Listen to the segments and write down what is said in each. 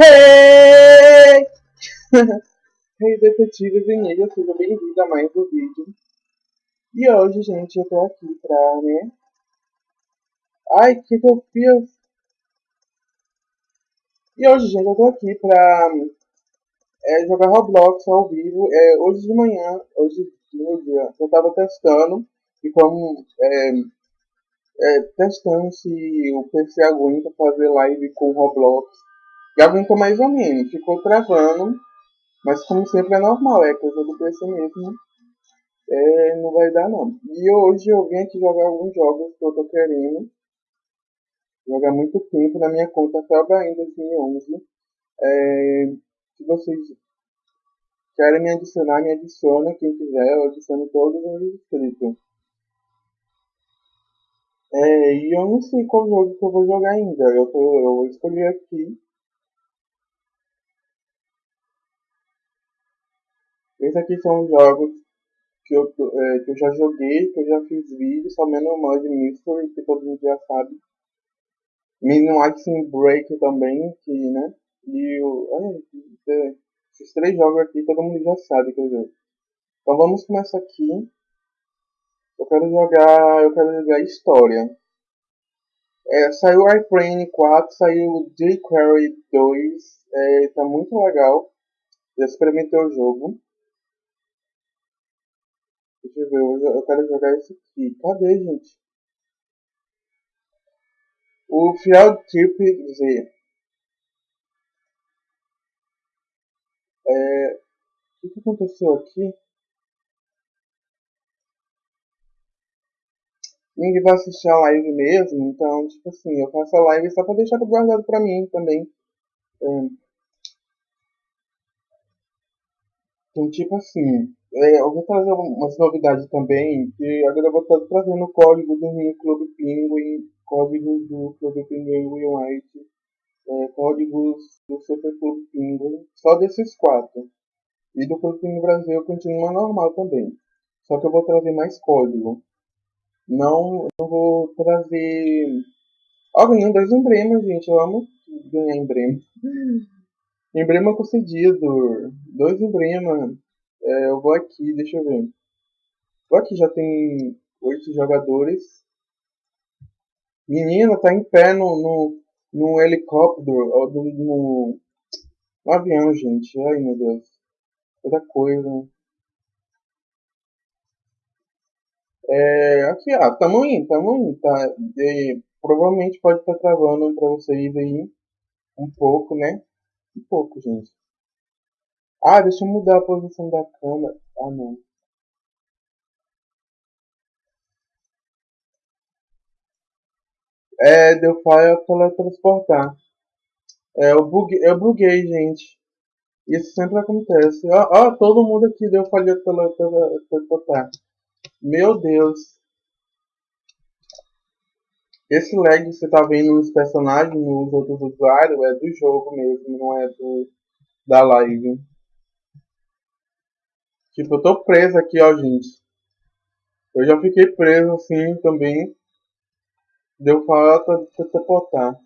Hey! hey, detetive Vinilha, seja bem-vindo a mais um vídeo. E hoje, gente, eu tô aqui pra, né? Ai, que que eu fiz? E hoje, gente, eu tô aqui pra é, jogar Roblox ao vivo. É, hoje de manhã, hoje no dia, eu tava testando e como é, é, testando se o PC aguenta fazer live com Roblox e aguentou mais ou menos, ficou travando, mas como sempre é normal, é coisa do PC mesmo. É, não vai dar não. E hoje eu vim aqui jogar alguns jogos que eu tô querendo. Jogar muito tempo na minha conta Felba em 2011. É, se vocês querem me adicionar, me adiciona. Quem quiser, eu adiciono todos os inscritos. É, e eu não sei qual jogo que eu vou jogar ainda. Eu, tô, eu vou escolher aqui Esses aqui são jogos que eu, é, que eu já joguei, que eu já fiz vídeo, somente no Mud Mystery, que todo mundo já sabe. Minimaxing Break também, que, né? E o. É, esses três jogos aqui todo mundo já sabe que eu jogo. Então vamos começar aqui. Eu quero jogar. Eu quero jogar história. É, saiu iPrane 4, saiu jQuery 2, é, tá muito legal. Já experimentei o jogo. Deixa eu ver, eu, eu quero jogar esse aqui. Cadê, gente? O Field Trip Z. É, o que aconteceu aqui? Ninguém vai assistir a live mesmo, então, tipo assim, eu faço a live só pra deixar guardado pra mim também. É, então, tipo assim, eu vou trazer umas novidades também, que agora eu vou estar trazendo o código do Rio Clube Penguin, códigos do Clube Penguin White, é, códigos do Super Clube Penguin, só desses quatro. E do Clube Penguin Brasil continua normal também. Só que eu vou trazer mais código. Não, não vou trazer. Ó, oh, ganhando dois gente. Eu amo ganhar emblema. Emblema concedido. Dois emblemas. É, eu vou aqui, deixa eu ver. Vou aqui, já tem oito jogadores. Menina, tá em pé no, no, no helicóptero, ou no, no, no avião, gente. Ai, meu Deus. Toda coisa. É, aqui, ó, tamo indo, tamo indo, tá? Provavelmente pode estar tá travando pra vocês aí um pouco, né? Um pouco, gente. Ah, deixa eu mudar a posição da câmera. Ah, não. É, deu falha teletransportar. É, eu buguei, eu buguei, gente. Isso sempre acontece. Ó, ó todo mundo aqui deu falha teletransportar. Meu Deus. Esse lag que você tá vendo nos personagens, nos outros usuários, é do jogo mesmo, não é do, da live. Tipo, eu tô preso aqui, ó, gente. Eu já fiquei preso assim também. Deu falta de teleportar.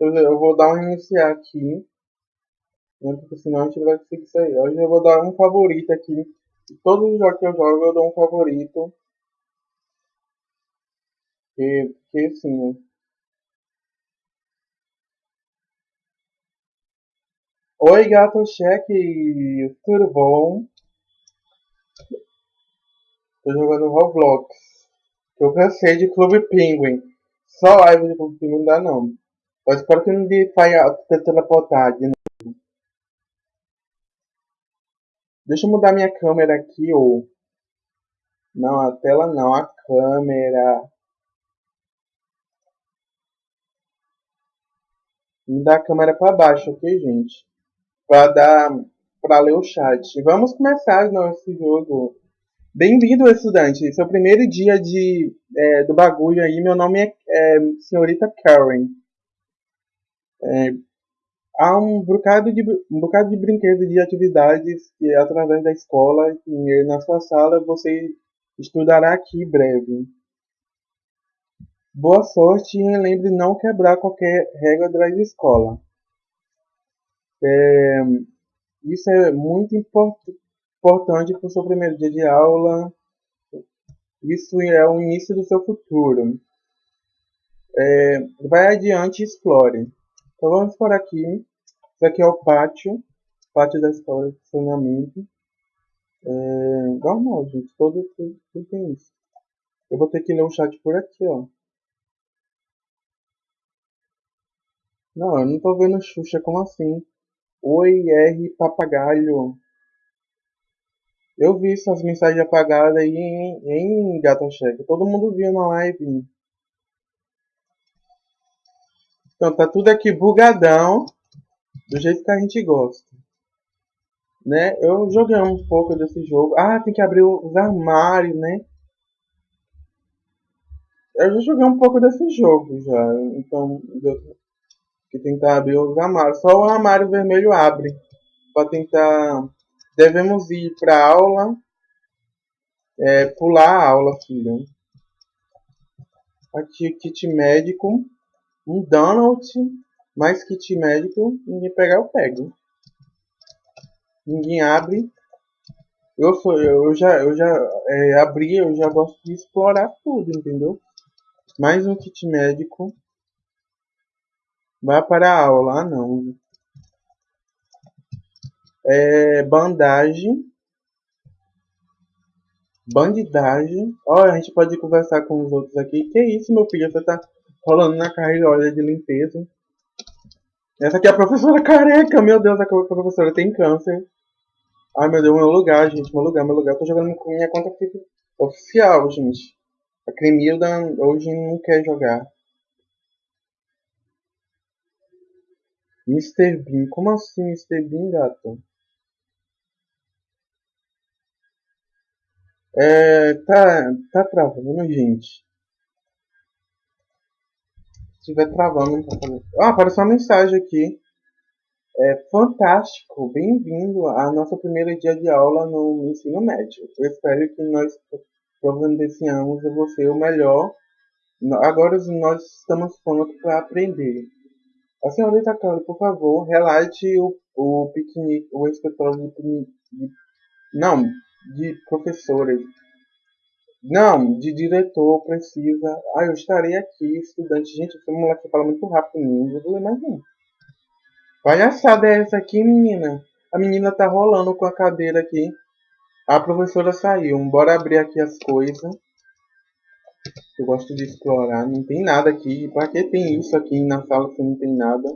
Eu vou dar um iniciar aqui. Né, porque senão a gente vai conseguir sair. Hoje eu vou dar um favorito aqui. Todos os jogos que eu jogo, eu dou um favorito. Porque, porque assim, né? Oi, gato cheque, tudo bom? Tô jogando Roblox. Eu cansei de Clube Penguin. Só live de Clube Penguin não dá não. Mas espero que não me falha teleportar de novo. Deixa eu mudar minha câmera aqui, ou... Não, a tela não, a câmera. Me dá a câmera para baixo, ok, gente? Para dar para ler o chat. Vamos começar nosso jogo. Bem-vindo, estudante. Esse é primeiro dia de, é, do bagulho aí. Meu nome é, é Senhorita Karen. É, há um bocado, de, um bocado de brinquedos de atividades que, através da escola, e na sua sala, você estudará aqui breve. Boa sorte e lembre não quebrar qualquer regra da escola. É, isso é muito import importante para o seu primeiro dia de aula. Isso é o início do seu futuro. É, vai adiante e explore. Então vamos por aqui. Isso aqui é o pátio. Pátio da escola de funcionamento. É, normal, gente. Todo, tudo, tem isso. Eu vou ter que ler o chat por aqui, ó. Não, eu não tô vendo Xuxa, como assim? Oi, R, papagaio. Eu vi essas mensagens apagadas aí em, em Gata. Todo mundo viu na live. Então, tá tudo aqui bugadão. Do jeito que a gente gosta. Né? Eu joguei um pouco desse jogo. Ah, tem que abrir os armários, né? Eu já joguei um pouco desse jogo já. Então, que tentar abrir os armários. Só o armário vermelho abre. Para tentar. Devemos ir para aula. É, pular a aula, filho. Aqui, kit médico. Um Donald. Mais kit médico. Ninguém pegar, eu pego. Ninguém abre. Eu, sou, eu já, eu já é, abri, eu já gosto de explorar tudo, entendeu? Mais um kit médico. Vai para a aula. Ah, não. É, bandagem. Bandidagem. Ó, a gente pode conversar com os outros aqui. Que isso, meu filho? Você tá rolando na carreira de limpeza. Essa aqui é a professora careca. Meu Deus, a professora tem câncer. Ai, meu Deus, meu lugar, gente. Meu lugar, meu lugar. Eu tô jogando com minha conta oficial, gente. A Cremilda hoje não quer jogar. Mr. Bean. Como assim Mr. Bean, gato? É, tá, tá travando, gente. Se estiver travando, não tá. Ah, apareceu uma mensagem aqui. É fantástico, bem-vindo à nossa primeira dia de aula no ensino médio. Eu espero que nós providenciamos a você o melhor. Agora nós estamos prontos para aprender. A senhorita Kelly, por favor, relate o, o piquenique, o escritório de, de, não, de professores. Não, de diretor precisa. Ah, eu estarei aqui, estudante. Gente, esse moleque fala muito rápido, não vou ler mais não. Palhaçada é essa aqui, menina? A menina tá rolando com a cadeira aqui. A professora saiu. Bora abrir aqui as coisas. Eu gosto de explorar. Não tem nada aqui. Pra que tem isso aqui na sala se não tem nada?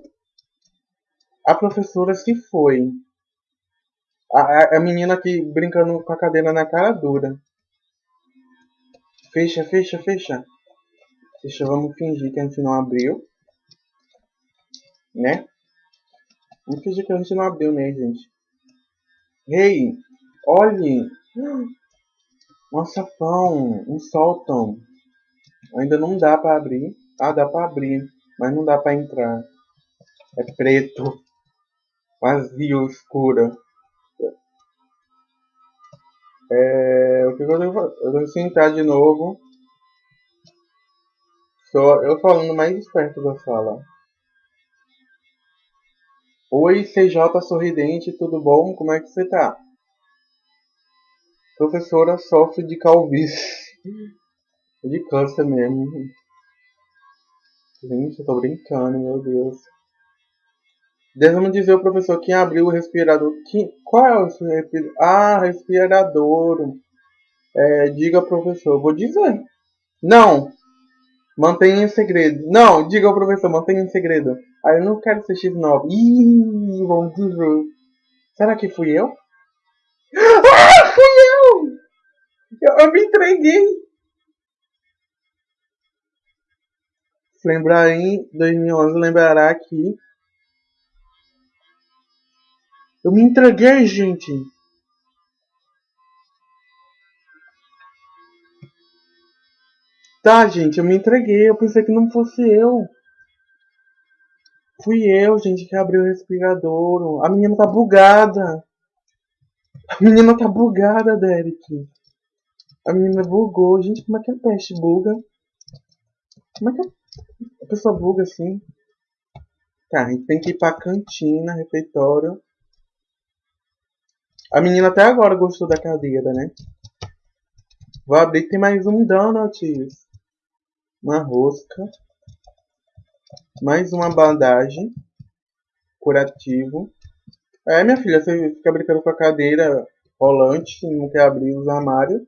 A professora se foi. A, a, menina aqui brincando com a cadeira na cara dura. Fecha, fecha, fecha. Fecha, vamos fingir que a gente não abriu. Né? Vamos fingir que a gente não abriu, né, gente? Ei, olhe! Um açapão, um sótão. Ainda não dá para abrir. Ah, dá para abrir, mas não dá para entrar. É preto, vazio, escuro. É, o que eu devo Eu devo sentar de novo. Só eu falando mais perto da sala. Oi, CJ sorridente, tudo bom? Como é que você tá? Professora sofre de calvície. De câncer mesmo. Gente, eu tô brincando, meu Deus. Devemos dizer ao professor quem abriu o respirador. Quem, qual é o seu respirador? Ah, respirador. É, diga ao professor. Vou dizer. Não. Mantenha em segredo. Não, diga ao professor, mantenha em segredo. Ah, eu não quero ser X9. Ih, vamos dizer. Será que fui eu? Ah, fui eu! Eu, eu me entreguei. lembrar em 2011, lembrará que eu me entreguei, gente. Tá, gente, eu me entreguei. Eu pensei que não fosse eu. Fui eu, gente, que abriu o respirador. A menina tá bugada. A menina tá bugada, Derek. A menina bugou. Gente, como é que a peste buga? Como é que a pessoa buga assim? Tá, a gente tem que ir pra cantina, refeitório. A menina até agora gostou da cadeira, né? Vou abrir, tem mais um donuts. Uma rosca. Mais uma bandagem. Curativo. É, minha filha, você fica brincando com a cadeira rolante, não quer abrir os armários.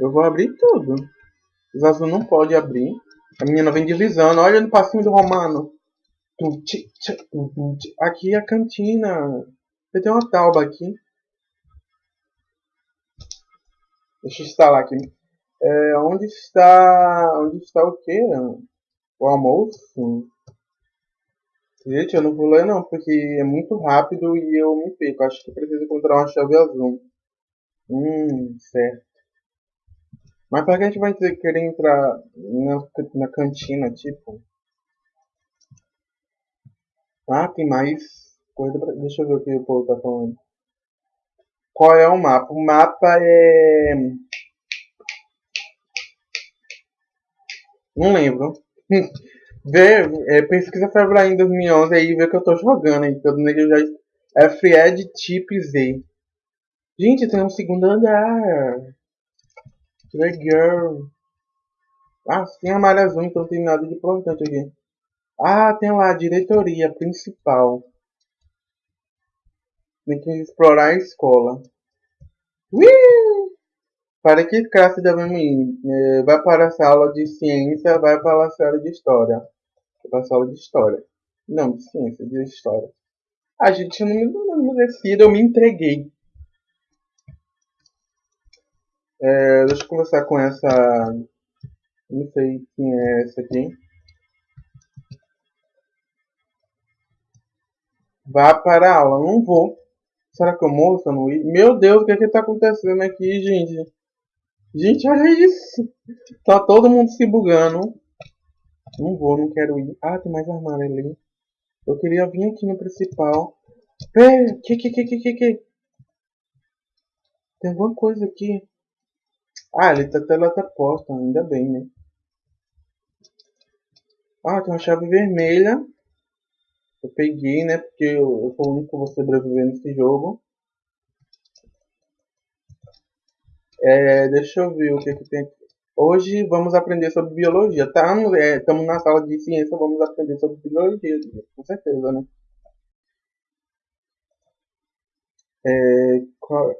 Eu vou abrir tudo. Os azul não pode abrir. A menina vem deslizando. Olha no passinho do Romano. Aqui é a cantina. Tem uma tauba aqui. Deixa eu instalar aqui. É, onde está. Onde está o quê? O almoço? Gente, eu não vou ler não, porque é muito rápido e eu me perco. Acho que preciso encontrar uma chave azul. Hum, certo. Mas para que a gente vai querer entrar na, na cantina, tipo? Ah, tem mais coisa pra... Deixa eu ver o que o povo tá falando. Qual é o mapa? O mapa é... Não lembro. vê, é, pesquisa February 2011 aí vê que eu tô jogando aí. Que eu já... É Fried Tip Z. Gente, tem um segundo andar. Que legal. Ah, tem a malha azul, então não tem nada de importante aqui. Ah, tem lá a diretoria principal. Tem que explorar a escola. Ui! Para que classe devemos ir? É, vai para a sala de ciência, vai para a sala de história. Vai para a sala de história. Não, de ciência, de história. A gente não me, não me decide, eu me entreguei. É, deixa eu conversar com essa. Não sei quem é essa aqui. Vá para a aula. Não vou. Será que eu morro se eu não ir? Meu Deus, o que é que tá acontecendo aqui, gente? Gente, olha isso. Tá todo mundo se bugando. Não vou, não quero ir. Ah, tem mais armário ali. Eu queria vir aqui no principal. Pera, que, que, que, que, que? Tem alguma coisa aqui. Ah, ele tá teleporta, ainda bem, né? Ah, tem uma chave vermelha. Eu peguei, né? Porque eu, eu sou o único vou sobreviver nesse jogo. É, deixa eu ver o que, que tem aqui. Hoje vamos aprender sobre biologia. Estamos é, na sala de ciência, vamos aprender sobre biologia, com certeza, né? É, qual,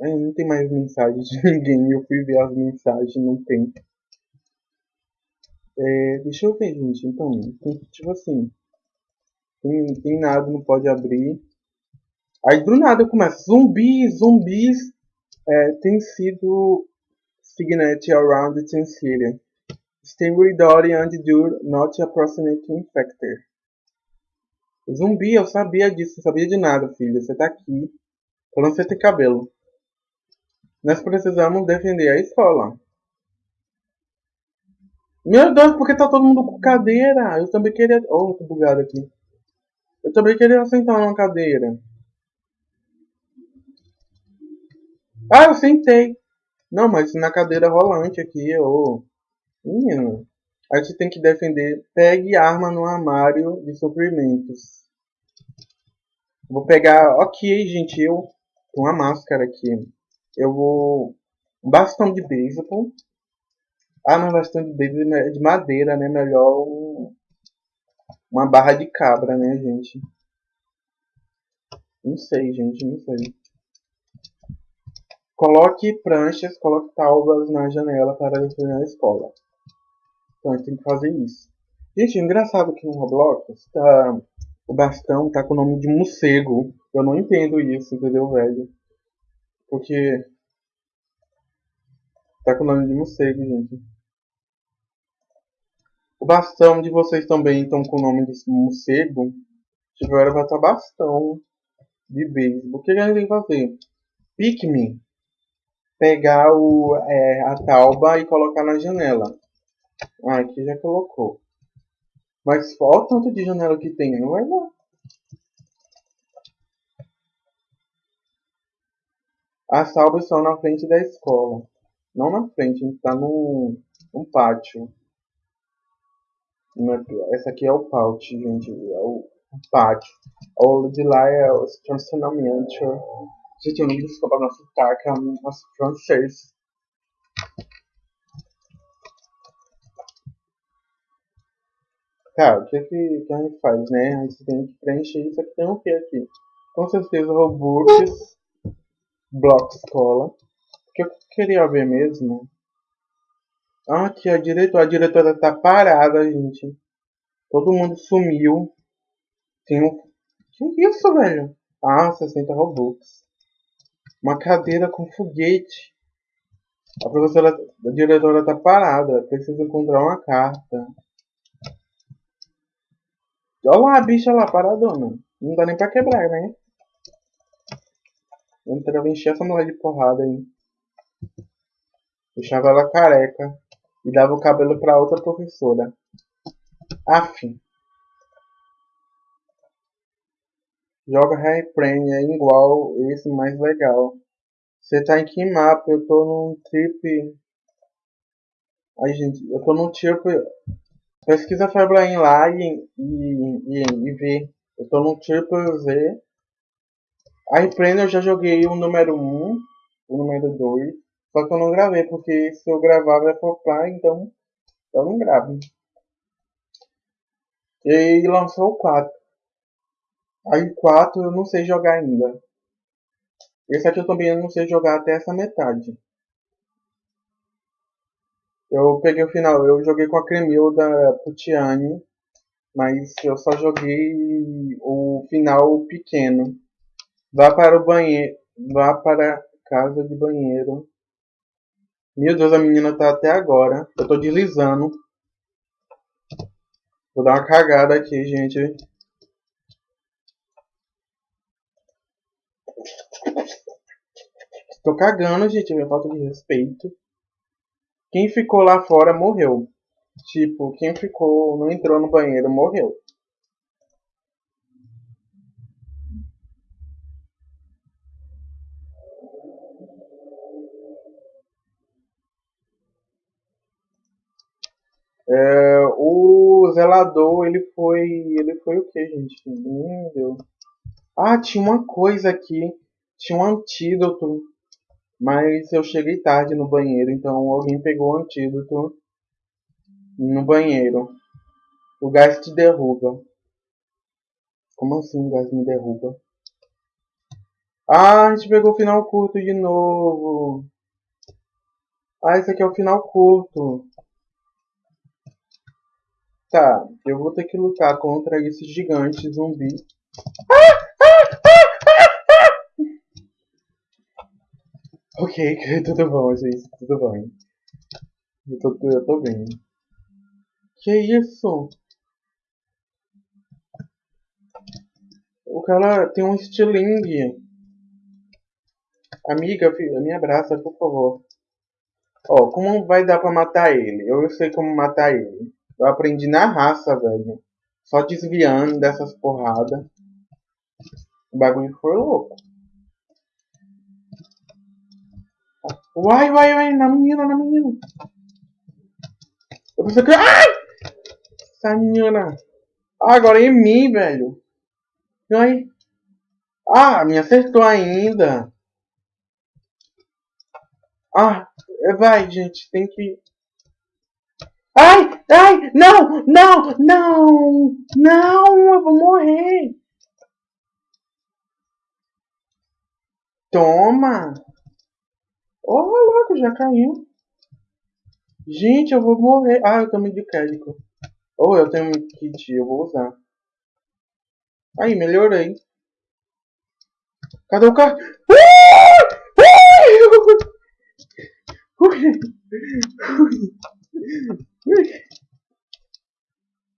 não tem mais mensagem de ninguém. Eu fui ver as mensagens, não tem. É, deixa eu ver, gente. Então, tipo assim. Tem, tem nada, não pode abrir. Aí do nada começa. Zumbis, zumbis é, tem sido signet around the. Stay with and do not approximate infector. Zumbi, eu sabia disso, não sabia de nada, filho. Você tá aqui. Falando você tem cabelo. Nós precisamos defender a escola. Meu Deus, porque tá todo mundo com cadeira? Eu também queria. Oh, tô bugado aqui. Eu também queria sentar numa cadeira. Ah, eu sentei. Não, mas na cadeira rolante aqui, ô. Menino. A gente tem que defender. Pegue arma no armário de suprimentos. Vou pegar. Ok, gente, eu. Com a máscara aqui eu vou. Um bastão de beisebol. Ah, mas bastão de beisebol é de madeira, né? Melhor um... uma barra de cabra, né, gente? Não sei, gente, não sei. Coloque pranchas, coloque taubas na janela para defender a escola. Então a gente tem que fazer isso. Gente, engraçado que no Roblox tá, o bastão tá com o nome de morcego. Eu não entendo isso, entendeu, velho? Porque. Tá com o nome de morcego, gente. Bastão de vocês também estão com o nome de morcego. Tiveram vai estar bastão de beisebol. O que a gente tem que fazer? Pikmin. Pegar o, é, a tauba e colocar na janela. Ah, aqui já colocou. Mas olha o tanto de janela que tem. Não vai dar. As salvas são na frente da escola. Não na frente, a gente tá num, num pátio. Essa aqui é o pouch, gente. É o pátio. O de lá é o estacionamento. Gente, eu não desculpa nosso sotaque, é nosso francês. Tá, o que, que, que a gente faz, né? A gente tem que preencher isso aqui. Tem o que aqui? Com certeza, Robux, Block Escola. O que eu queria ver mesmo? Ah, aqui a diretora. A diretora tá parada, gente. Todo mundo sumiu. Tem um... Que isso, velho? Ah, 60 Robux. Uma cadeira com foguete. A professora, a diretora tá parada. Precisa encontrar uma carta. Olha lá a bicha lá, paradona. Não dá nem pra quebrar, né? Eu entrava encher essa mulher de porrada aí. Deixava ela careca. E dava o cabelo pra outra professora. Afim. Joga Harry Prane é igual esse mais legal. Você tá em que mapa? Eu tô num trip. Ai gente, eu tô num trip Pesquisa Febrain lá e, e, e, e vê. Eu tô no Triple Z. A eu já joguei o número 1, o número 2. Só que eu não gravei, porque se eu gravava é flopar, então eu não gravo. E lançou o 4. Aí o 4 eu não sei jogar ainda. Esse aqui eu também não sei jogar até essa metade. Eu peguei o final, eu joguei com a Cremilda Putiani, mas eu só joguei o final pequeno. Vá para o banheiro, vá para casa de banheiro. Meu Deus, a menina tá até agora. Eu tô deslizando. Vou dar uma cagada aqui, gente. Tô cagando, gente. Minha falta de respeito. Quem ficou lá fora morreu. Tipo, quem ficou, não entrou no banheiro, morreu. É, o zelador, ele foi. Ele foi o que, gente? Meu Deus. Ah, tinha uma coisa aqui. Tinha um antídoto mas eu cheguei tarde no banheiro, então alguém pegou o antídoto no banheiro. O gás te derruba. Como assim o gás me derruba? Ah, a gente pegou o final curto de novo. Ah, esse aqui é o final curto. Tá, eu vou ter que lutar contra esse gigante zumbi. Ok, tudo bom, gente, tudo bem. Eu tô, eu tô bem. Que isso? O cara tem um estilingue. Amiga, filha, me abraça, por favor. Ó, como vai dar pra matar ele? Eu sei como matar ele. Eu aprendi na raça, velho. Só desviando dessas porradas. O bagulho foi louco. Vai, vai, vai, na menina, na menina. Eu pensei que. Ai! Essa menina. Ah, agora é em mim, velho. Ai. Ah, me acertou ainda. Ah, vai, gente, tem que. Ai, não, não, não, não, eu vou morrer. Toma. Oh, louco, já caiu. Gente, eu vou morrer. Ah, eu também de crédito. Ou oh, eu tenho um kit, eu vou usar. Aí, melhorei. Cadê o carro?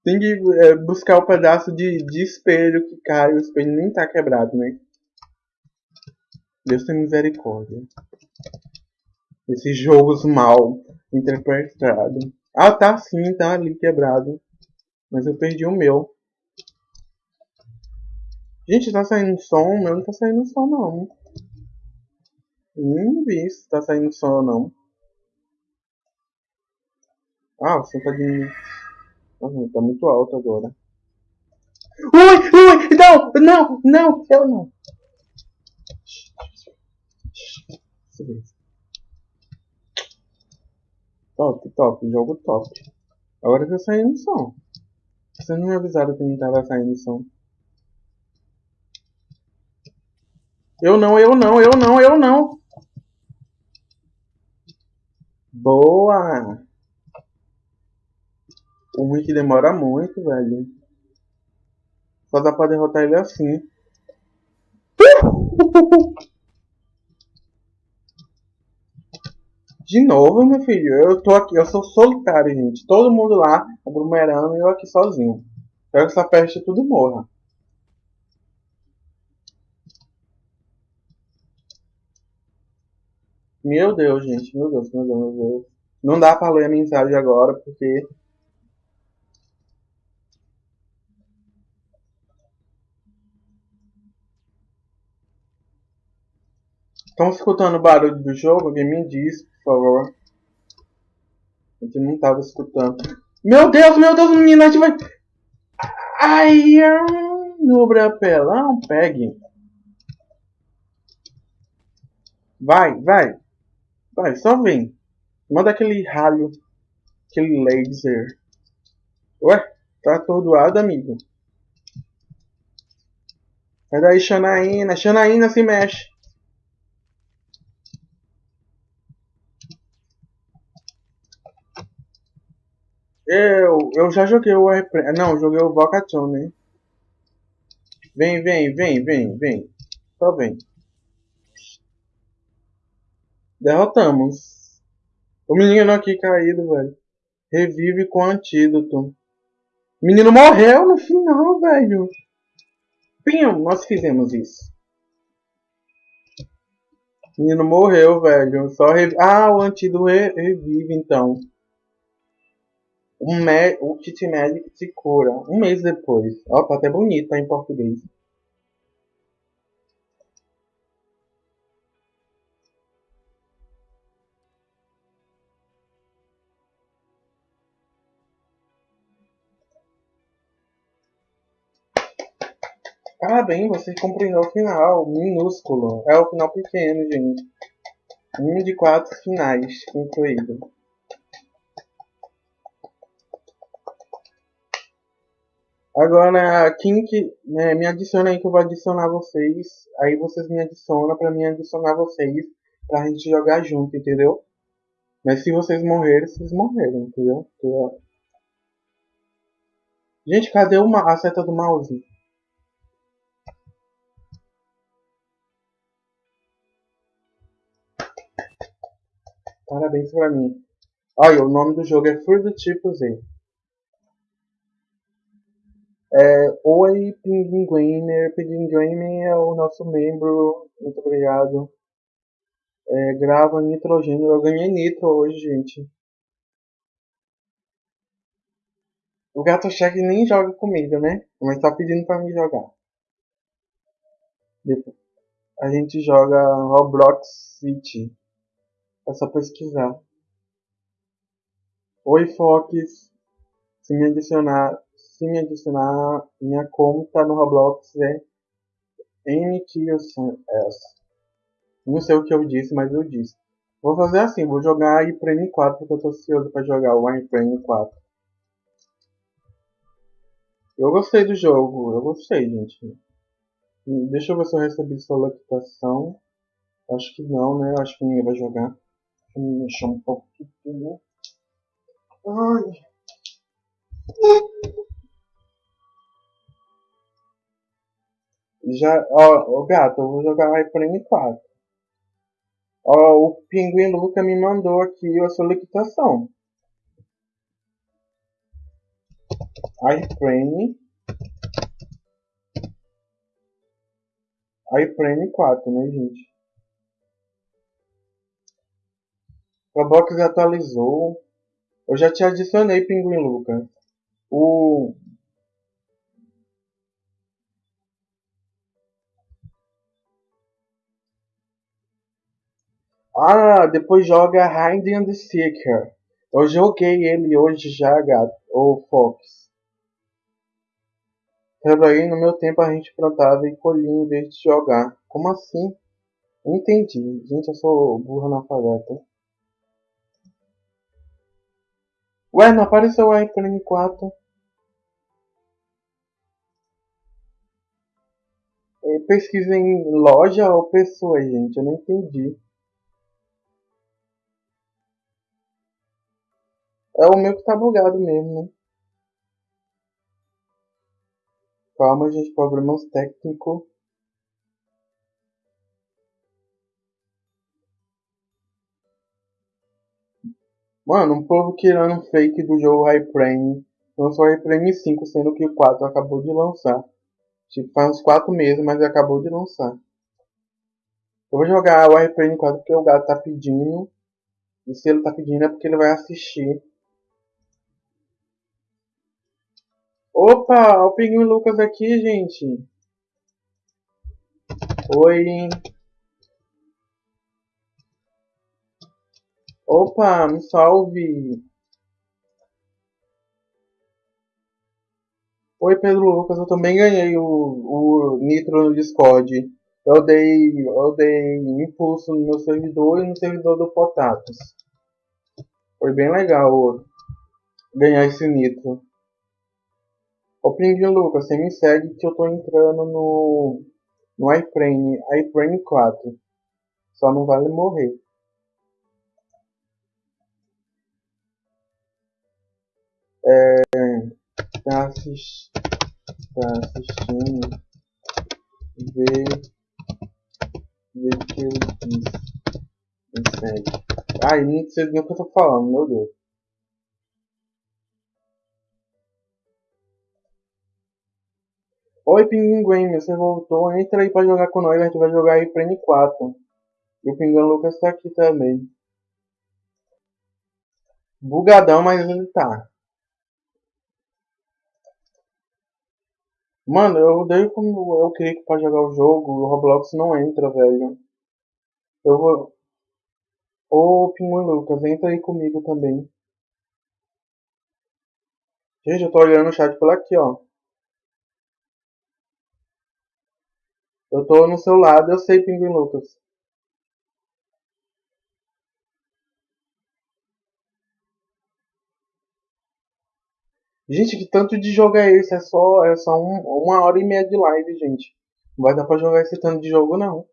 Tem que é, buscar o pedaço de, de espelho que cai. O espelho nem tá quebrado, né? Deus tem misericórdia esses jogos mal interpretados. Ah, tá sim, tá ali quebrado. Mas eu perdi o meu. Gente, tá saindo som? O meu não tá saindo som, não. Nem vi se tá saindo som ou não. Ah, som tá diminuindo. Uhum, tá muito alto agora. Ui, ui, não, não, não, eu não. Top, top, jogo top. Agora tá saindo som. Vocês não me avisaram que não tava saindo som. Eu não, eu não, eu não, eu não. Boa! O que demora muito, velho. Só dá pra derrotar ele assim. De novo, meu filho. Eu tô aqui, eu sou solitário, gente. Todo mundo lá aglomerando e eu aqui sozinho. Espero que essa peste tudo morra. Meu Deus, gente. Meu Deus, meu Deus, meu Deus. Não dá pra ler a mensagem agora, porque... Estão escutando o barulho do jogo? Alguém me diz, por favor. A gente não tava escutando. Meu Deus, meu Deus, menina, a gente vai... Ai, no brapelão, pegue. Vai, vai. Vai, só vem. Manda aquele raio. Aquele laser. Ué, tá atordoado, amigo. Sai daí, Xanaína. Xanaína se mexe. Eu, eu já joguei o Airplane. Não, joguei o Vocatone, né? Vem, vem, vem, vem, vem. Só vem. Derrotamos. O menino aqui caído, velho. Revive com antídoto. O menino morreu no final, velho. Pim, nós fizemos isso. O menino morreu, velho. Só rev... Ah, o antídoto re revive, então. Me... O kit médico se cura. Um mês depois. Ó, tá até bonito, tá em português. Parabéns, você compreendeu o final, minúsculo. É o final pequeno, gente. Um de quatro finais concluído. Agora, quem que né, me adiciona aí que eu vou adicionar vocês. Aí vocês me adicionam pra mim adicionar vocês pra gente jogar junto, entendeu? Mas se vocês morrerem, vocês morreram, entendeu? Gente, cadê uma, a seta do mouse? Parabéns pra mim. Olha, o nome do jogo é do Tipo Z. É, Oi, Pinguiner. Pinguiner é o nosso membro. Muito obrigado. É, grava nitrogênio. Eu ganhei nitro hoje, gente. O gato cheque nem joga comigo, né? Mas tá pedindo pra mim jogar. Depois, a gente joga Roblox City. É só pesquisar. Oi, Fox. Se me adicionar, se me adicionar, minha conta no Roblox é MQS. Não sei o que eu disse, mas eu disse. Vou fazer assim, vou jogar iPrene 4 porque eu tô ansioso para jogar o iPrene 4. Eu gostei do jogo, eu gostei, gente. Deixa eu ver se eu recebi solicitação. Acho que não, né? Acho que ninguém vai jogar. Deixa eu me mexer um aqui. Ai. Já, ó, ó, gato, eu vou jogar iPrime 4. Ó, o Pinguim Luca me mandou aqui a solicitação. iPrime. iPrime 4, né, gente? Roblox atualizou. Eu já te adicionei, Pinguim Lucas. O... Ah, depois joga Hide and Seeker. Eu joguei ele hoje já, gato. Ô Fox. Trabalhei no meu tempo a gente plantava e colhia em vez de jogar. Como assim? Entendi. Gente, eu sou burro na paleta. Ué, não apareceu o iPhone 4. É, pesquisa em loja ou pessoa, gente. Eu não entendi. É o meu que tá bugado mesmo, né? Calma, gente. Problemas técnicos. Mano, um povo tirando fake do jogo Hyprane. Lançou Hyprane 5, sendo que o 4 acabou de lançar. Tipo, faz uns 4 meses, mas acabou de lançar. Eu vou jogar o Hyprane 4 porque o gato tá pedindo. E se ele tá pedindo é porque ele vai assistir. Opa, o Pinguim Lucas aqui, gente. Oi. Opa, me salve! Oi, Pedro Lucas, eu também ganhei o, o Nitro no Discord. Eu dei, eu dei impulso no meu servidor e no servidor do Potatos. Foi bem legal ganhar esse Nitro. Ô Pinguim Lucas, você me segue que eu tô entrando no, no iFrame, iFrame 4. Só não vale morrer. é, tá, assist, tá assistindo, vê, vê o que eu disse, me segue. Ai, não sei nem o que eu tô falando, meu Deus. Oi, Pinguim, você voltou. Entra aí pra jogar com nós. A gente vai jogar aí pra N4. E o Pinguim Lucas tá aqui também. Bugadão, mas ele tá. Mano, eu odeio quando eu clico pra jogar o jogo o Roblox não entra, velho. Eu vou. Ô, Pinguim Lucas, entra aí comigo também. Gente, eu tô olhando o chat por aqui, ó. Eu tô no seu lado, eu sei, Pinguim Lucas. Gente, que tanto de jogo é esse? É só, é só um, uma hora e meia de live, gente. Não vai dar pra jogar esse tanto de jogo, não.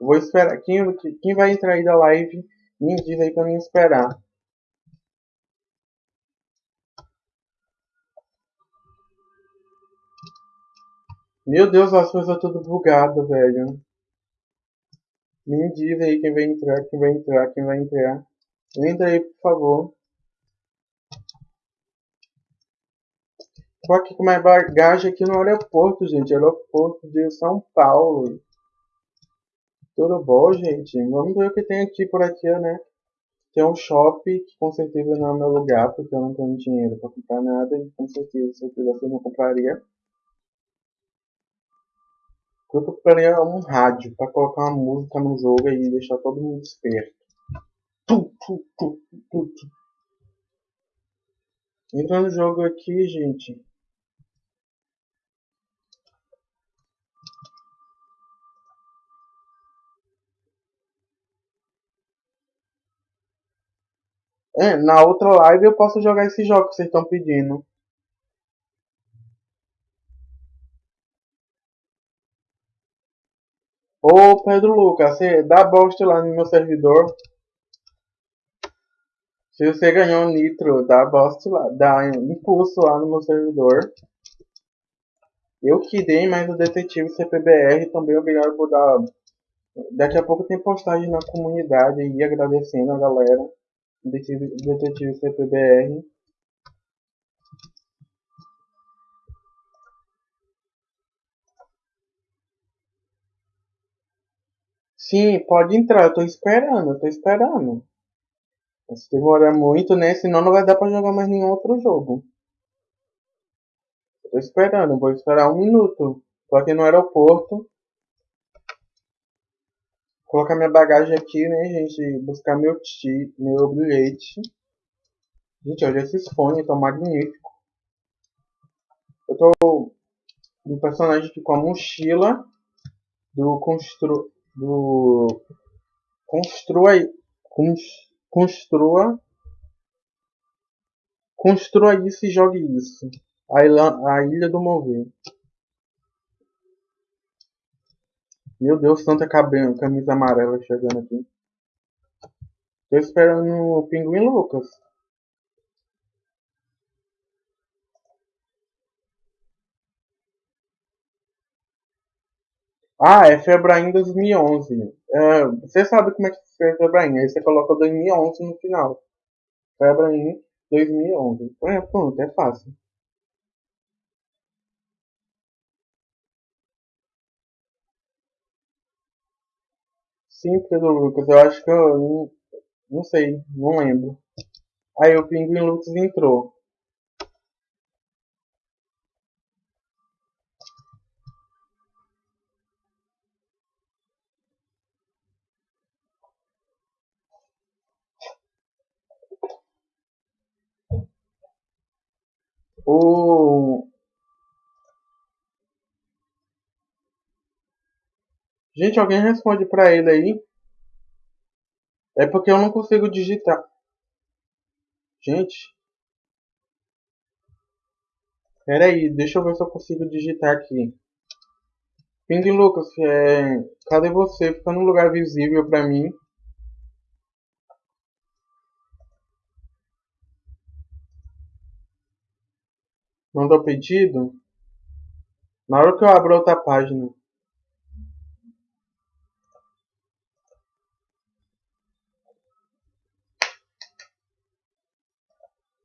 Vou esperar. Quem, quem vai entrar aí da live, me diz aí pra mim esperar. Meu Deus, as coisas tudo bugado, velho. Me diz aí quem vai entrar, quem vai entrar, quem vai entrar. Entra aí, por favor. Tô aqui com minha bagagem aqui no aeroporto, gente. Aeroporto de São Paulo. Tudo bom, gente? Vamos ver o que tem aqui por aqui, né? Tem um shopping que com certeza não é meu lugar, porque eu não tenho dinheiro pra comprar nada. E com certeza, se eu quisesse, eu não compraria. Eu compraria um rádio pra colocar uma música no jogo e deixar todo mundo esperto. Entra no jogo aqui, gente. É, na outra live eu posso jogar esse jogo que vocês estão pedindo. Ô Pedro Lucas, você dá bosta lá no meu servidor. Se você ganhou nitro, dá bosta lá, dá impulso lá no meu servidor. Eu que dei, mas o detetive CPBR também obrigado por dar. Daqui a pouco tem postagem na comunidade aí agradecendo a galera. Detetive, detetive CPBR. Sim, pode entrar, eu tô esperando, eu tô esperando. Se demorar muito, né? Senão não vai dar pra jogar mais nenhum outro jogo. Eu tô esperando, vou esperar um minuto. Tô aqui no aeroporto. Colocar minha bagagem aqui, né, gente? Buscar meu, ti, meu bilhete. Gente, olha esses fones, estão magníficos. Eu tô um personagem aqui com a mochila do constru do construa construa construa isso e jogue isso. A ilha, a ilha do mover. Meu Deus tanta camisa amarela chegando aqui. Tô esperando o pinguim Lucas Ah, é Febraim 2011. É, você sabe como é que é Febraim. Aí você coloca 2011 no final. Febraim 2011. É, pronto, é fácil. Sim, Pedro Lucas. Eu acho que eu não, não sei, não lembro. Aí o Pinguim Lucas entrou. O... Gente, alguém responde pra ele aí. É porque eu não consigo digitar. Gente. Pera aí, deixa eu ver se eu consigo digitar aqui. Ping Lucas, é... cadê você? Fica num lugar visível pra mim. Mandou pedido? Na hora que eu abro outra página.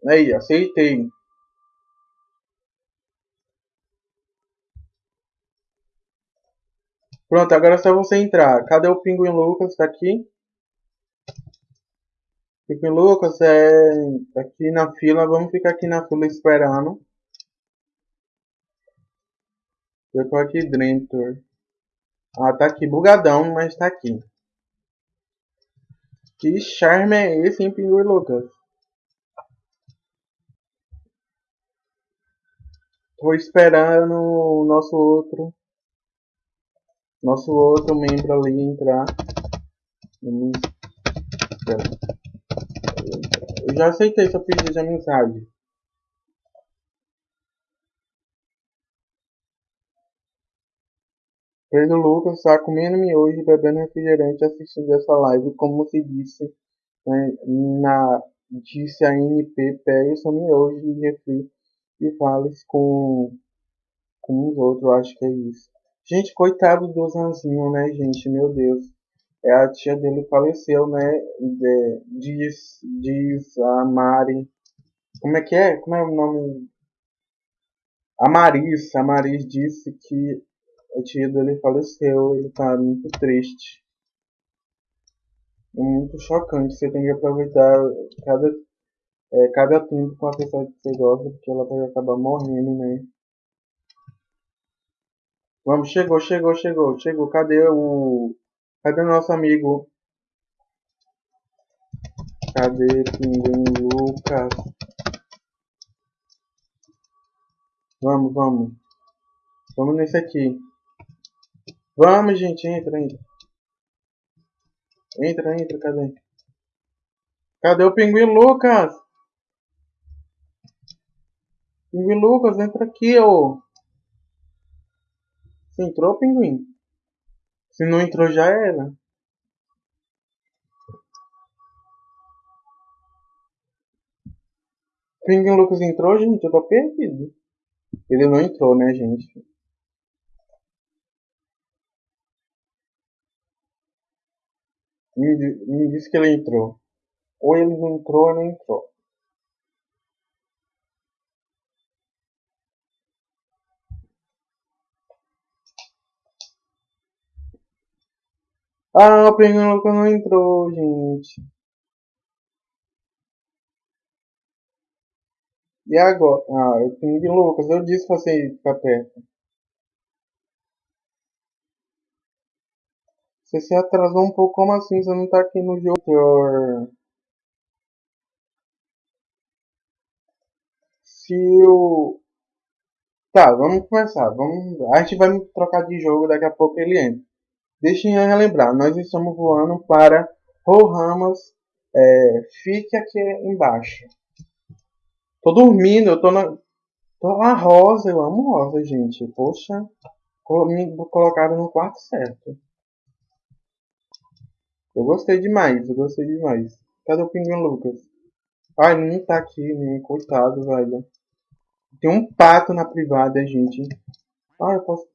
Aí, aceitei. Pronto, agora é só você entrar. Cadê o Pinguim Lucas? Tá aqui? Pinguim Lucas é aqui na fila. Vamos ficar aqui na fila esperando. Eu tô aqui dentro. Ah, tá aqui bugadão, mas tá aqui. Que charme é esse, hein, Pinguim Lucas? Tô esperando o nosso outro nosso outro membro ali entrar. Eu já aceitei seu pedido de amizade. Pedro Lucas está comendo miojo, bebendo refrigerante, assistindo essa live, como se disse né, na disse a NP, pegue seu miojo e refri e fale com, com os outros, acho que é isso. Gente, coitado do Zanzinho, né, gente? Meu Deus. É, a tia dele faleceu, né? De, diz, diz a Mari. Como é que é? Como é o nome? A Maris. A Maris disse que a tia dele faleceu. Ele tá muito triste. É muito chocante. Você tem que aproveitar cada, é, cada tempo com a pessoa que você gosta, porque ela pode acabar morrendo, né? Vamos, chegou, chegou, chegou, chegou. Cadê o. Cadê o nosso amigo? Cadê Pinguim Lucas? Vamos, vamos. Vamos nesse aqui. Vamos, gente, entra, entra. Entra, entra, cadê? Cadê o Pinguim Lucas? Pinguim Lucas, entra aqui, ô. Entrou, pinguim? Se não entrou, já era. Pinguim Lucas entrou, gente? Eu tô perdido. Ele não entrou, né, gente? Me, me disse que ele entrou. Ou ele não entrou ou não entrou. Ah, o Lucas não entrou, gente. E agora? Ah, o Pinguim Lucas, eu disse pra você ficar perto. Você se atrasou um pouco, como assim? Você não tá aqui no jogo? Se Tá, vamos começar. Vamos... A gente vai trocar de jogo, daqui a pouco ele entra. Deixem eu relembrar, nós estamos voando para Rohamas. É, fique aqui embaixo. Tô dormindo, eu tô na. Tô na rosa, eu amo rosa, gente. Poxa, me colocaram no quarto certo. Eu gostei demais, eu gostei demais. Cadê o Pinguim Lucas? Ai, nem tá aqui, nem coitado, velho. Tem um pato na privada, gente. Ah, eu posso.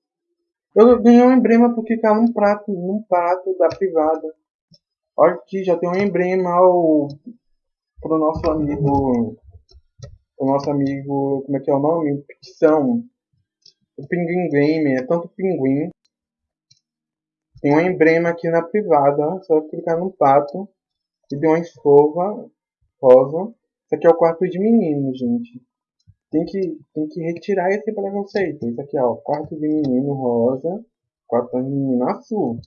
Eu ganhei um emblema porque tá num prato, num pato da privada. Olha aqui, já tem um emblema ao... pro nosso amigo. O nosso amigo. Como é que é o nome? Ficção. O Pinguim Game, é tanto pinguim. Tem um emblema aqui na privada, só clicar no pato. E tem uma escova rosa. Isso aqui é o quarto de menino, gente tem que, tem que retirar esse preconceito. Isso aqui, ó, quarto de menino rosa, quarto de menino azul.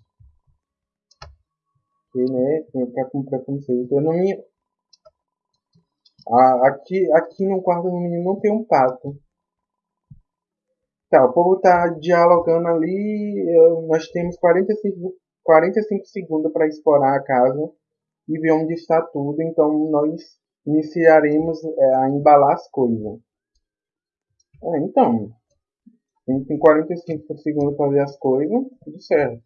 E, né, tem que ficar com preconceito. Eu não me... Ah, aqui, aqui no quarto do menino não tem um pato. Tá, o povo tá dialogando ali. Nós temos 45, 45 segundos para explorar a casa e ver onde está tudo. Então nós iniciaremos é, a embalar as coisas. É, então, a gente tem 45 segundos para fazer as coisas, tudo certo.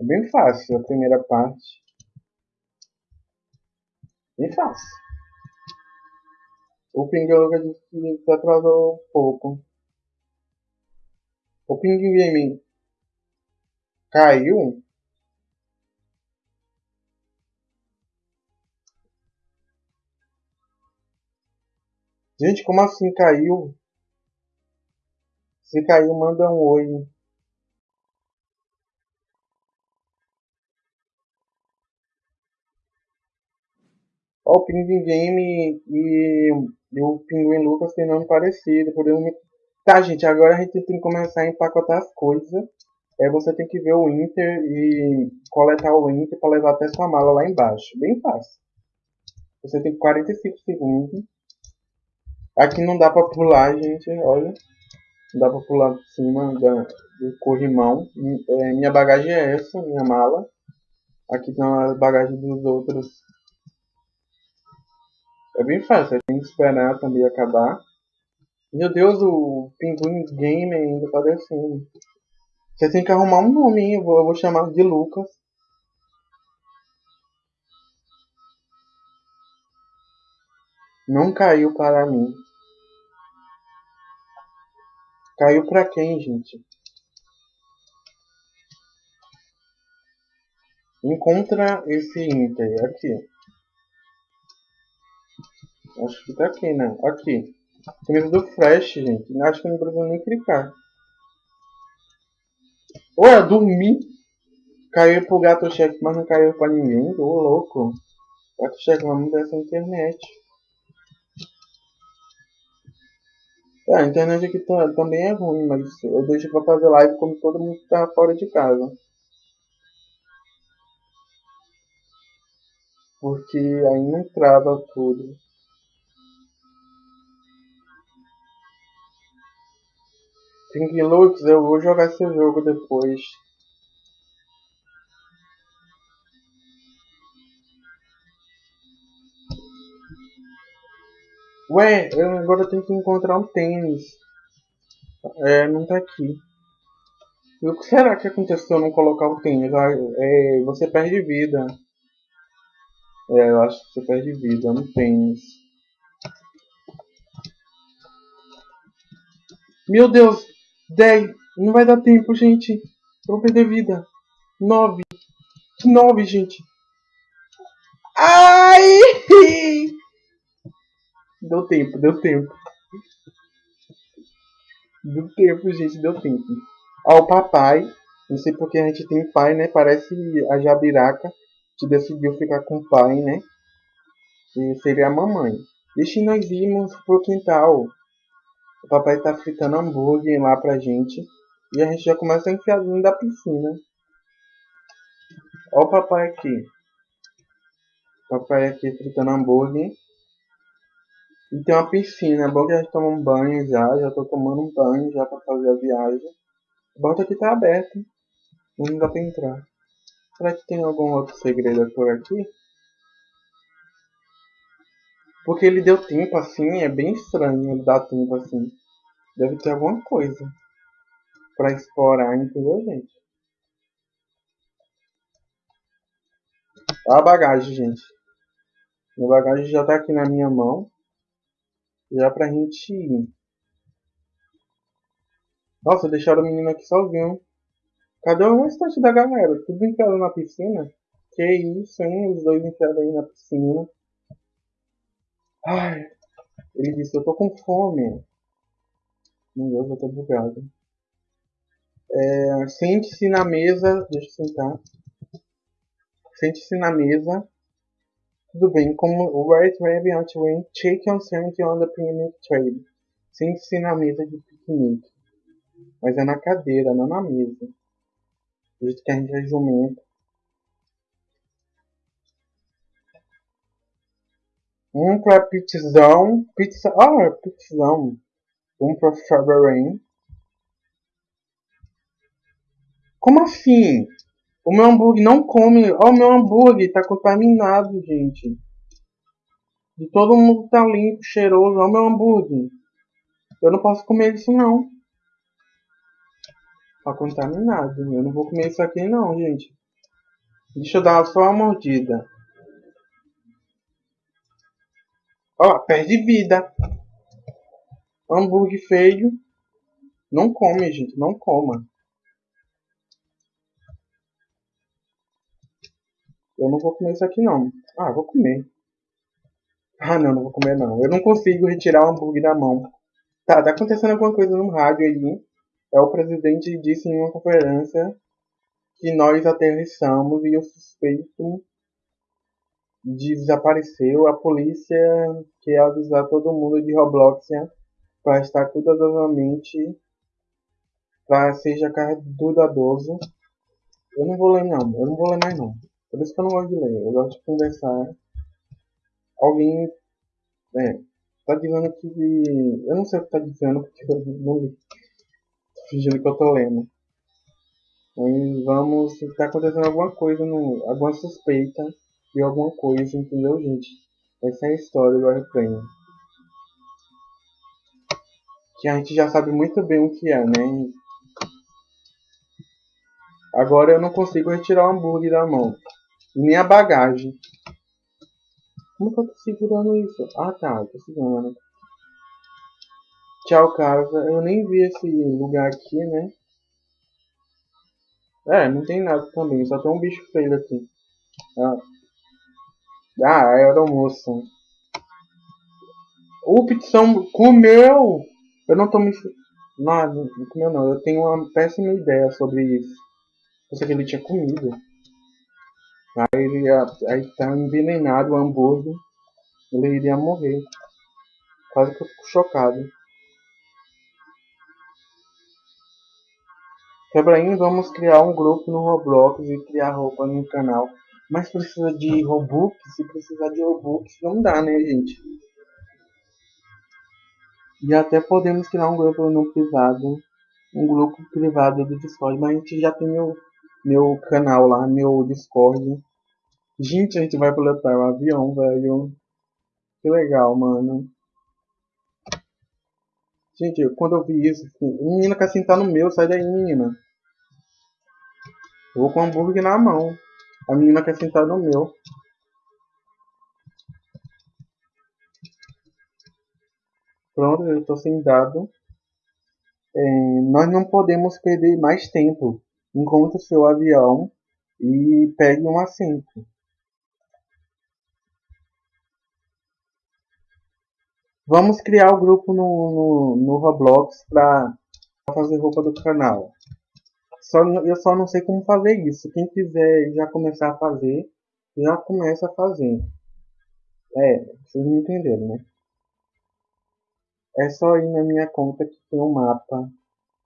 É bem fácil a primeira parte. Bem fácil. O Ping disse que se atrasou um pouco. O Ping Game caiu? Gente, como assim caiu? Se caiu, manda um oi. Ó, o Pinguim Game e, e o Pinguim Lucas tem nome parecido. Podemos... Tá, gente, agora a gente tem que começar a empacotar as coisas. É, você tem que ver o Inter e coletar o Inter para levar até sua mala lá embaixo. Bem fácil. Você tem 45 segundos. Aqui não dá pra pular, gente, olha. Não dá pra pular por cima da, do corrimão. É, minha bagagem é essa, minha mala. Aqui estão as bagagens dos outros. É bem fácil, tem que esperar também acabar. Meu Deus, o Pinguim Game ainda tá descendo. Você tem que arrumar um nome, eu vou, eu vou chamar de Lucas. Não caiu para mim. Caiu pra quem, gente? Encontra esse Inter aqui. Acho que tá aqui, né? Aqui. Camisa do Flash, gente. Acho que não precisa nem clicar. Ué, dormi. Caiu pro gato chefe, mas não caiu pra ninguém. Ô, louco. Gato chefe, vamos dessa internet. É, a internet aqui tá, também é ruim, mas eu deixo pra fazer live como todo mundo tá fora de casa. Porque aí não trava tudo. Pink Lux, eu vou jogar esse jogo depois. Ué, eu agora tenho que encontrar um tênis. É, não tá aqui. E o que será que aconteceu se eu não colocar o tênis? Ah, é, você perde vida. É, eu acho que você perde vida no tênis. Meu Deus! 10! Não vai dar tempo, gente. Eu vou perder vida. 9! 9, gente! Ai! Deu tempo, deu tempo. Deu tempo, gente, deu tempo. Ó, o papai. Não sei porque a gente tem pai, né? Parece a Jabiraca que decidiu ficar com o pai, né? Que seria a mamãe. Deixa nós irmos pro quintal. O papai tá fritando hambúrguer lá pra gente. E a gente já começa a enfiar dentro da piscina. Ó o papai aqui. Papai aqui fritando hambúrguer. E tem uma piscina, é bom que a gente toma um banho já, já tô tomando um banho já pra fazer a viagem. A porta aqui tá aberta, não dá pra entrar. Será que tem algum outro segredo por aqui? Porque ele deu tempo assim, é bem estranho ele dar tempo assim. Deve ter alguma coisa pra explorar, entendeu, gente? Olha a bagagem, gente. A bagagem já tá aqui na minha mão. Já pra gente ir. Nossa, deixaram o menino aqui sozinho. Cadê o restante da galera? Tudo enfiado na piscina? Que isso, hein? Os dois enfiados aí na piscina. Ai. Ele disse, eu tô com fome. Meu Deus, eu tô bugado. É, Sente-se na mesa. Deixa eu sentar. Sente-se na mesa tudo bem, como o Right Raven Outwing, take uncertainty on the picnic trade. Sente-se na mesa de piquenique. Mas é na cadeira, não na mesa. Do jeito que a gente é jumento. Um pra pizzão. Pizza. Ah, pizzão. Um pra Faberrain. Como assim? O meu hambúrguer não come. Ó, oh, o meu hambúrguer tá contaminado, gente. De todo mundo tá limpo, cheiroso. Ó, o meu hambúrguer. Eu não posso comer isso, não. Tá contaminado. Eu não vou comer isso aqui, não, gente. Deixa eu dar só uma mordida. Ó, perde vida. Hambúrguer feio. Não come, gente. Não coma. Eu não vou comer isso aqui não. Ah, vou comer. Ah, não, não vou comer não. Eu não consigo retirar o hambúrguer da mão. Tá, tá acontecendo alguma coisa no rádio aí. É o presidente disse em uma conferência que nós aterrissamos e o suspeito desapareceu. A polícia quer avisar todo mundo de Robloxia para estar cuidadosamente para seja cuidadoso. Eu não vou ler não, eu não vou ler mais não. Por isso que eu não gosto de ler. Eu gosto de conversar. Alguém. É. Tá dizendo que. Eu não sei o que tá dizendo porque eu não li. Tô fingindo que eu tô lendo. Mas vamos. Tá acontecendo alguma coisa no. Alguma suspeita alguma coisa, entendeu, gente? Essa é a história do airplane. Que a gente já sabe muito bem o que é, né? Agora eu não consigo retirar o hambúrguer da mão nem a bagagem. Como que eu tô segurando isso? Ah tá, tô segurando. Tchau casa. Eu nem vi esse lugar aqui, né? É, não tem nada também, só tem um bicho feio aqui. Ah, ah era almoço. O Pizzão comeu! Eu não tô me... Não, não comeu não. Eu tenho uma péssima ideia sobre isso. Pensei que ele tinha comido. Aí ele ia, aí tá envenenado o hambúrguer, ele iria morrer. Quase que eu fico chocado. Quebraim, vamos criar um grupo no Roblox e criar roupa no canal. Mas precisa de Robux? Se precisar de Robux, não dá, né, gente? E até podemos criar um grupo no privado. Um grupo privado do Discord. Mas a gente já tem meu, meu canal lá, meu Discord. Gente, a gente vai pilotar um avião, velho. Que legal, mano. Gente, quando eu vi isso, menina quer sentar no meu, sai daí, menina. Vou com o hambúrguer na mão. A menina quer sentar no meu. Pronto, eu estou sem dado. É, nós não podemos perder mais tempo. Encontre seu avião e pegue um assento. Vamos criar o grupo no, no, no Roblox para fazer roupa do canal. Só, eu só não sei como fazer isso. Quem quiser já começar a fazer, já começa a fazer. É, vocês me entenderam, né? É só ir na minha conta que tem um mapa.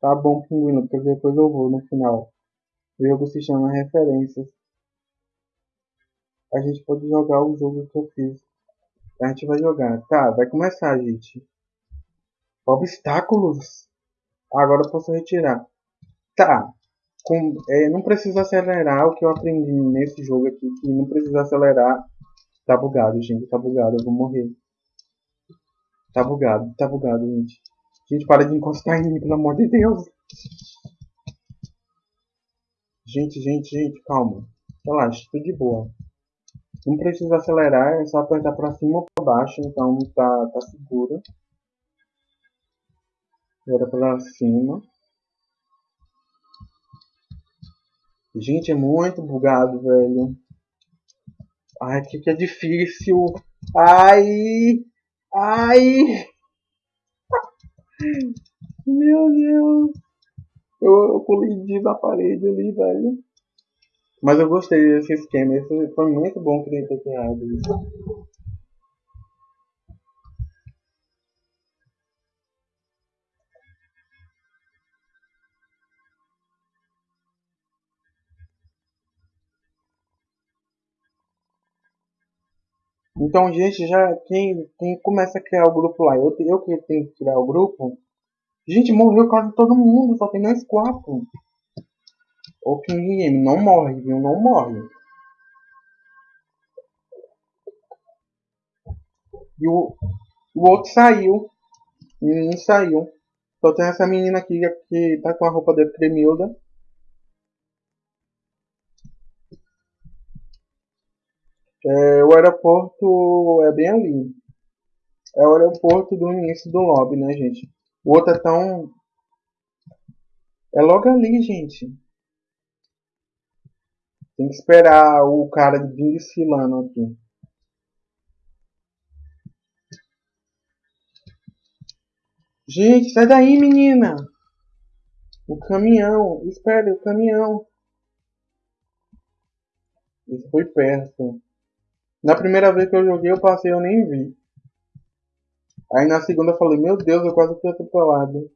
Tá bom, pinguino, porque depois eu vou no final. O jogo se chama Referências. A gente pode jogar o jogo que eu fiz A gente vai jogar. Tá, vai começar, gente. Obstáculos. Agora eu posso retirar. Tá. Com, é, não precisa acelerar o que eu aprendi nesse jogo aqui. Que não precisa acelerar. Tá bugado, gente. Tá bugado. Eu vou morrer. Tá bugado. Tá bugado, gente. Gente, para de encostar em mim, pelo amor de Deus. Gente, gente, gente, calma. Relaxa, tudo de boa. Não precisa acelerar, é só apertar para cima ou para baixo, então tá, tá seguro. Agora para cima. Gente, é muito bugado, velho. Ai, que que é difícil. Ai! Ai! Meu Deus! Eu, eu colidi na parede ali, velho. Mas eu gostei desse esquema. Esse foi muito bom que ele ter criado isso. Então, gente, já quem, quem começa a criar o grupo lá, eu, eu que tenho que criar o grupo. Gente, morreu quase todo mundo, só tem nós quatro. O King Game não morre, viu? Não morre. E o, o outro saiu. O menino saiu. Só tem essa menina aqui que tá com a roupa de Cremilda. É, o aeroporto é bem ali. É o aeroporto do início do lobby, né, gente? O outro é tão. É logo ali, gente. Tem que esperar o cara vir desfilando aqui. Gente, sai daí, menina! O caminhão, espere, o caminhão. Isso foi perto. Na primeira vez que eu joguei, eu passei, eu nem vi. Aí na segunda eu falei, meu Deus, eu quase fui atropelado.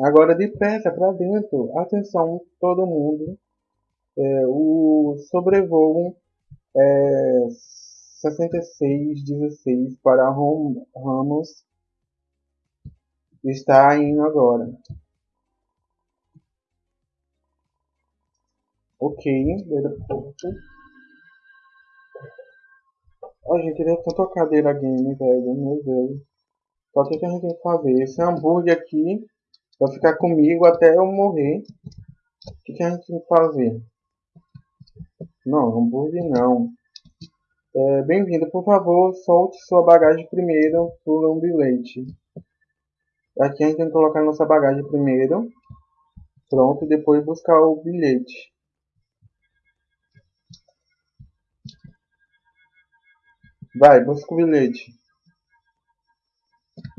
Agora depressa para dentro. Atenção, todo mundo. É, o sobrevoo é 6616 para Ramos está indo agora. Ok. Ó, oh, gente, ele é tanta cadeira game, velho. Meu Deus. Só que o que a gente tem que fazer? Esse hambúrguer aqui vai ficar comigo até eu morrer. O que, que a gente tem que fazer? Não, hambúrguer não. É, Bem-vindo, por favor, solte sua bagagem primeiro um bilhete. Aqui a gente tem que colocar nossa bagagem primeiro. Pronto, depois buscar o bilhete. Vai, busca o bilhete.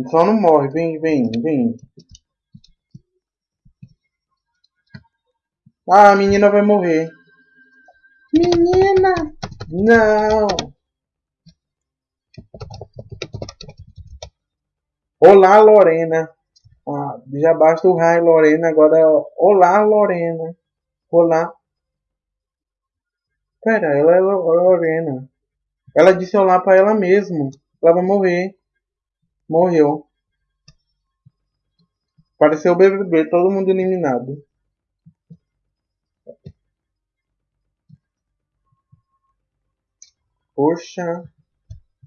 Só não morre, vem, vem, vem. Ah, a menina vai morrer. Menina! Não! Olá, Lorena. Ah, já basta o raio, Lorena. Agora, olá, Lorena. Olá. Pera, ela é Lorena. Ela disse olá para ela mesma. Ela vai morrer. Morreu. Pareceu o BBB, todo mundo eliminado. Poxa,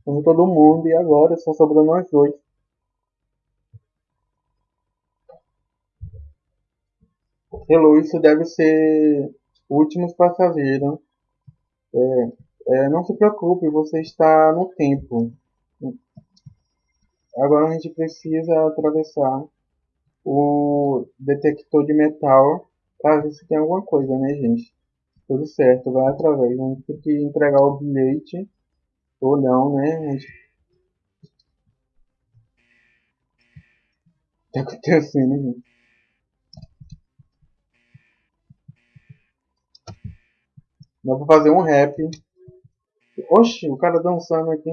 como todo mundo, e agora só sobrou nós dois. Hello, isso deve ser últimos passageiros. É, é, não se preocupe, você está no tempo. Agora a gente precisa atravessar o detector de metal para ver se tem alguma coisa, né, gente? Tudo certo, vai através. A gente tem que entregar o bilhete ou não, né? A gente... Tá acontecendo, gente. Dá pra fazer um rap. Oxi, o cara dançando aqui.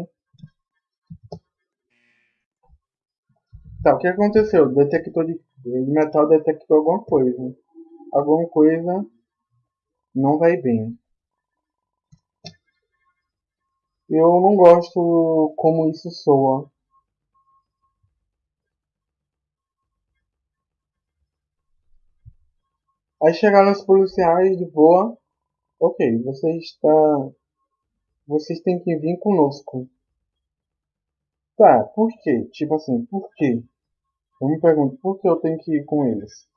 Tá, o que aconteceu? O detector de metal detectou alguma coisa. Alguma coisa não vai bem. Eu não gosto como isso soa. Aí chegaram os policiais de boa. Ok, você está. Vocês têm que vir conosco. Tá, por quê? Tipo assim, por quê? Eu me pergunto, por que eu tenho que ir com eles?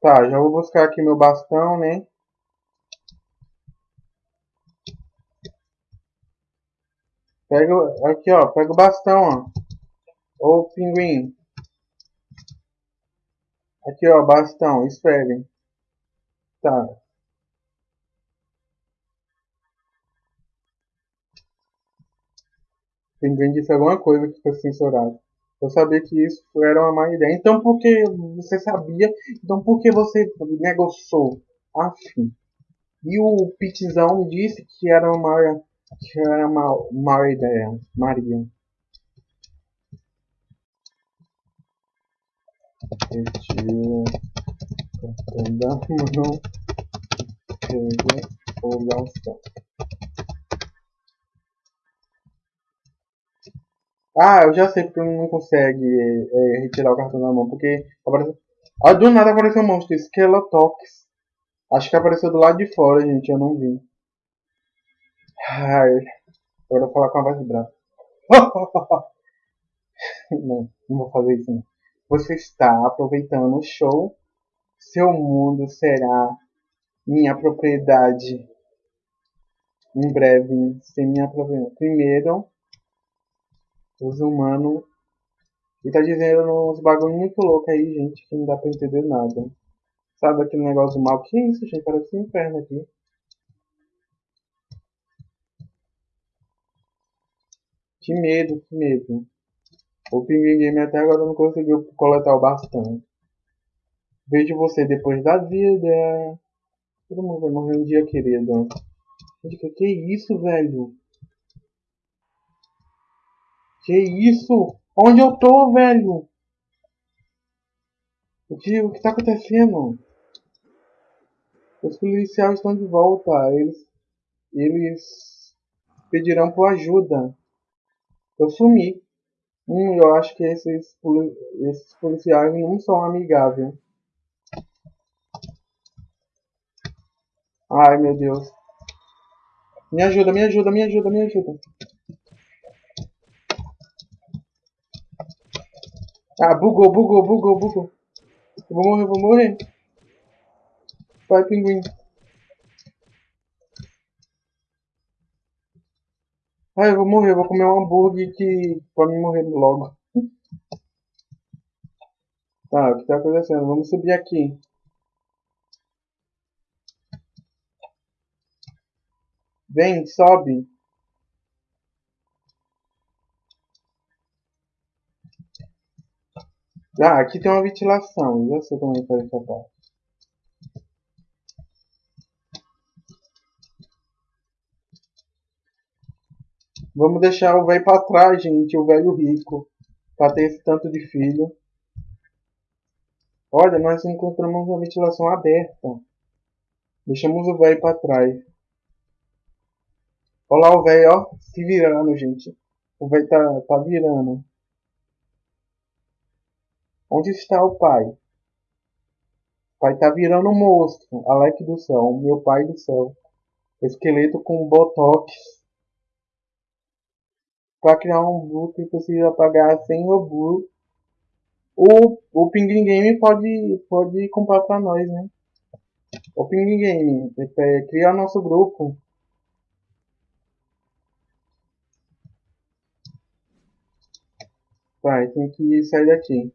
Tá, já vou buscar aqui meu bastão, né? Pega, aqui ó, pega o bastão, ó. Ô pinguim. Aqui ó, bastão, esperem. Tá. Pinguim disse alguma coisa que foi censurado. Eu sabia que isso era uma má ideia. Então por que você sabia? Então por que você negociou? Afim. E o Pitzão disse que era uma, que era uma má ideia. Maria. Retira cartão da mão. Pega o bastão. Ah, eu já sei porque não consegue é, retirar o cartão da mão. Porque aparece... ah, do nada apareceu um monstro. Skeletox. Acho que apareceu do lado de fora, gente. Eu não vi. Ai. Agora eu vou falar com a voz brava. não, não vou fazer isso não. Você está aproveitando o show. Seu mundo será minha propriedade. Em breve, sem minha propriedade. Primeiro, os humanos. E tá dizendo uns bagulho muito louco aí, gente, que não dá pra entender nada. Sabe aquele negócio mal? Que isso, gente? Parece um inferno aqui. Que medo, que medo. O Pinguim Game até agora não conseguiu coletar o bastante. Vejo você depois da vida. Todo mundo vai morrer um dia, querido. Gente, que, que isso, velho? Que isso? Onde eu tô, velho? O que, o que tá acontecendo? Os policiais estão de volta. Eles, eles pedirão por ajuda. Eu sumi. Hum, eu acho que esses, esses policiais não são amigáveis. Ai, meu Deus. Me ajuda, me ajuda, me ajuda, me ajuda. Ah, bugou, bugou, bugou, bugou. Eu vou morrer, vou morrer. Vai, pinguim. Ah, eu vou morrer, eu vou comer um hambúrguer que... pra me morrer logo. Tá, o que tá acontecendo? Vamos subir aqui. Vem, sobe. Ah, aqui tem uma ventilação. Já sei como é que faz essa parte. Vamos deixar o velho pra trás, gente. O velho rico. Pra ter esse tanto de filho. Olha, nós encontramos uma ventilação aberta. Deixamos o velho pra trás. Olha lá o velho, ó. Se virando, gente. O velho tá, tá virando. Onde está o pai? O pai tá virando um monstro. Alec do céu, meu pai do céu. Esqueleto com botox. Para criar um boot precisa pagar 100 obu. O, o Pinguim Game pode, pode comprar para nós, né? O Pinguim Game, é, criar nosso grupo. Vai, tem que sair daqui.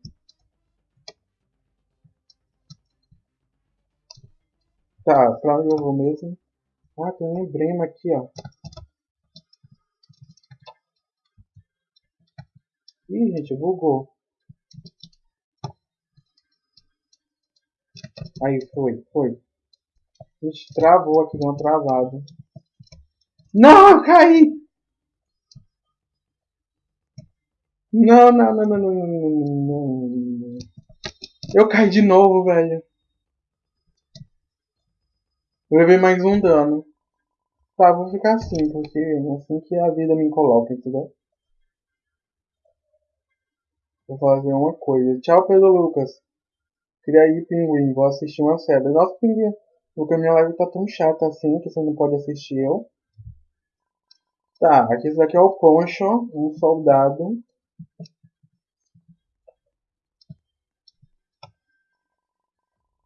Tá, pra onde eu vou mesmo? Ah, tem um emblema aqui, ó. Ih, gente, bugou. Aí, foi, foi. A gente travou aqui, deu uma travada. Não, caí! Não, não, não, não, não, não, não, não. Eu caí de novo, velho. Levei mais um dano. Tá, vou ficar assim, porque assim que a vida me coloca, entendeu? Vou fazer uma coisa. Tchau, Pedro Lucas. Queria ir, Pinguim. Vou assistir uma série. Nossa, Pinguim. Porque minha live tá tão chata assim que você não pode assistir eu. Tá, aqui esse daqui é o Poncho, um soldado.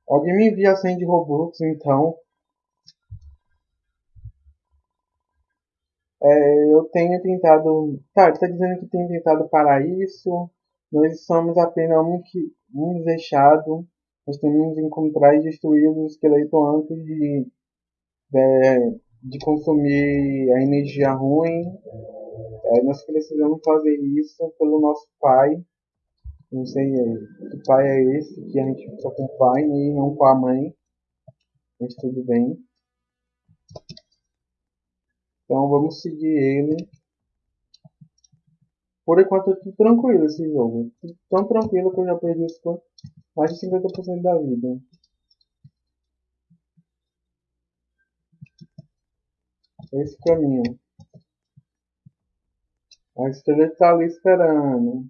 Alguém me envia a senha de Robux, então. É, eu tenho tentado. Tá, ele tá dizendo que tem tentado parar isso. Nós somos apenas um, que, um deixado. Nós temos que encontrar e destruir o esqueleto antes de, de, de consumir a energia ruim. É, nós precisamos fazer isso pelo nosso pai. Não sei que pai é esse, que a gente fica com o pai e não com a mãe. Mas tudo bem. Então vamos seguir ele. Por enquanto eu tranquilo esse jogo. Tão tranquilo que eu já perdi mais de 50% da vida. Esse caminho. A estrela tá ali esperando.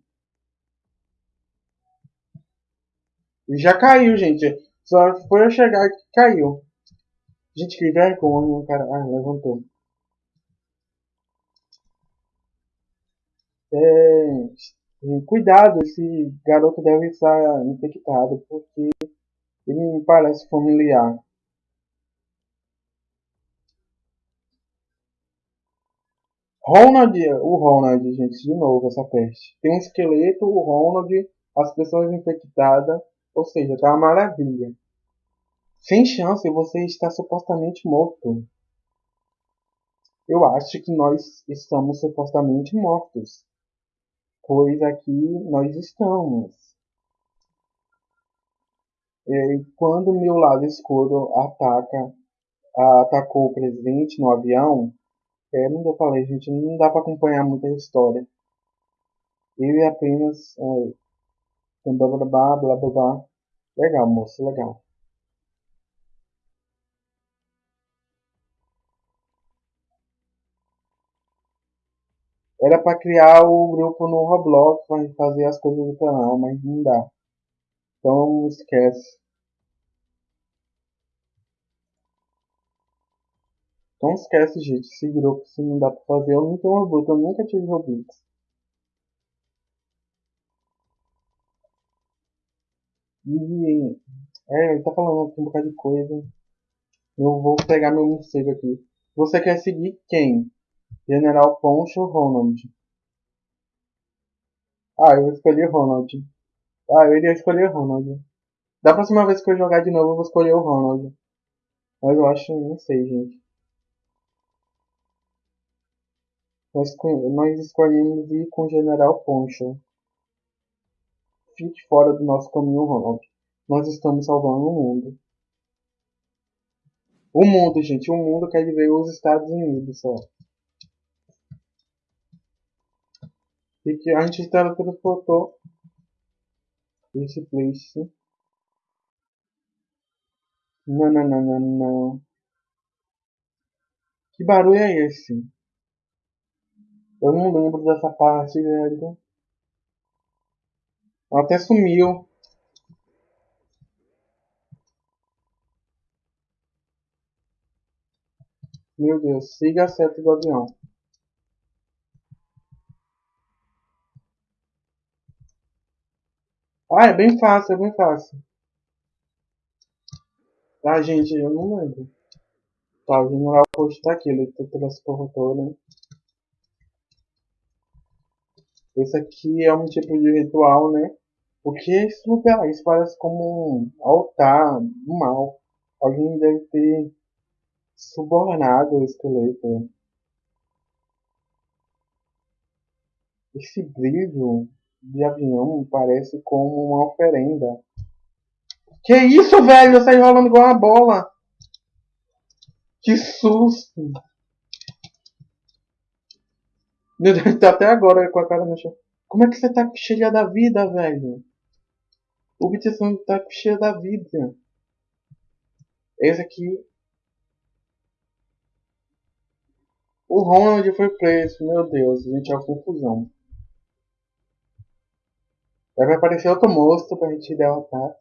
E já caiu, gente. Só foi eu chegar que caiu. Gente, que vergonha, cara. Ah, levantou. É, cuidado, esse garoto deve estar infectado, porque ele me parece familiar. Ronald, o Ronald, gente, de novo essa peste. Tem um esqueleto, o Ronald, as pessoas infectadas, ou seja, tá uma maravilha. Sem chance, você está supostamente morto. Eu acho que nós estamos supostamente mortos pois aqui nós estamos. E quando meu lado escuro ataca, atacou o presidente no avião, é, não eu falei, gente, não dá para acompanhar muita história. Ele apenas é, blá blá blá blá blá. Legal, moço, legal. Para criar o grupo no Roblox para fazer as coisas do canal, mas não dá. Então esquece. Então esquece, gente, esse grupo se não dá pra fazer. Eu não tenho Roblox, eu nunca tive Roblox. E é, ele tá falando aqui um bocado de coisa. Eu vou pegar meu morcego aqui. Você quer seguir quem? General Poncho Ronald. Ah, eu escolhi Ronald. Ah, eu iria escolher Ronald. Da próxima vez que eu jogar de novo, eu vou escolher o Ronald. Mas eu acho, não sei, gente. Nós, nós escolhemos ir com o General Poncho. Fique fora do nosso caminho, Ronald. Nós estamos salvando o mundo. O mundo, gente. O mundo quer dizer os Estados Unidos só. E que a gente teletransportou esse place. Não, não, não, não, não. Que barulho é esse? Eu não lembro dessa parte, velho. Ela até sumiu. Meu Deus, siga a seta do avião. Ah, é bem fácil, é bem fácil. Ah, gente, eu não lembro. Tá, o general post tá aqui, ele transportou, né? Esse aqui é um tipo de ritual, né? O que é esse lugar? Isso parece como um altar do mal. Alguém deve ter subornado o esqueleto. Esse brilho de avião parece como uma oferenda. Que isso, velho? Eu saí rolando igual uma bola. Que susto. Meu Deus, tá até agora com a cara no chão. Como é que você tá cheia da vida, velho? O Bitson tá cheia da vida. Esse aqui. O Ronald foi preso, meu Deus, gente é uma confusão. Vai aparecer outro monstro pra gente derrotar.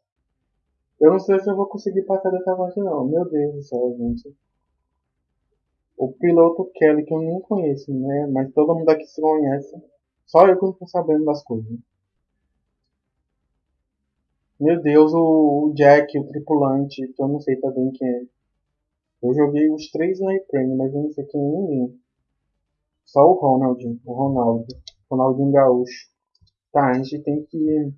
Eu não sei se eu vou conseguir passar dessa fase não. Meu Deus do céu, gente. O piloto Kelly, que eu nem conheço, né? Mas todo mundo aqui se conhece. Só eu que não tô sabendo das coisas. Meu Deus, o, Jack, o tripulante, que eu não sei também quem é. Eu joguei os três no Reprene, mas eu não sei quem é ninguém. Só o Ronald, o Ronaldo. Ronaldinho Gaúcho. Tá, a gente tem que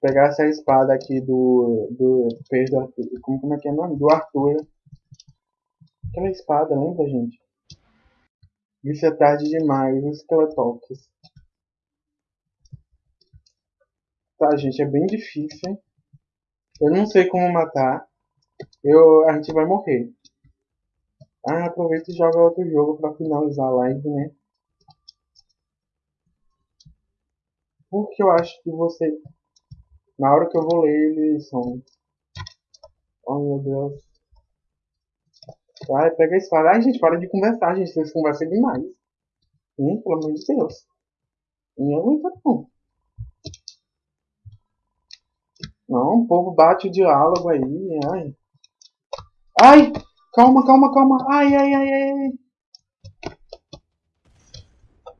pegar essa espada aqui do. do. do Arthur. Como, como é que é o nome? Do Arthur. Aquela espada, lembra, gente? Isso é tarde demais, os Skeletalks. Tá, gente, é bem difícil. Eu não sei como matar. Eu, a gente vai morrer. Ah, aproveita e joga outro jogo pra finalizar a live, né? Porque eu acho que você... Na hora que eu vou ler, eles são... Oh, meu Deus. Ai, pega a espada. Ai, gente, para de conversar, gente. Vocês conversam demais. Hein? Pelo amor de Deus. Não aguenta, não. Não, o povo bate o diálogo aí, ai. Ai! Calma, calma, calma. Ai, ai, ai, ai.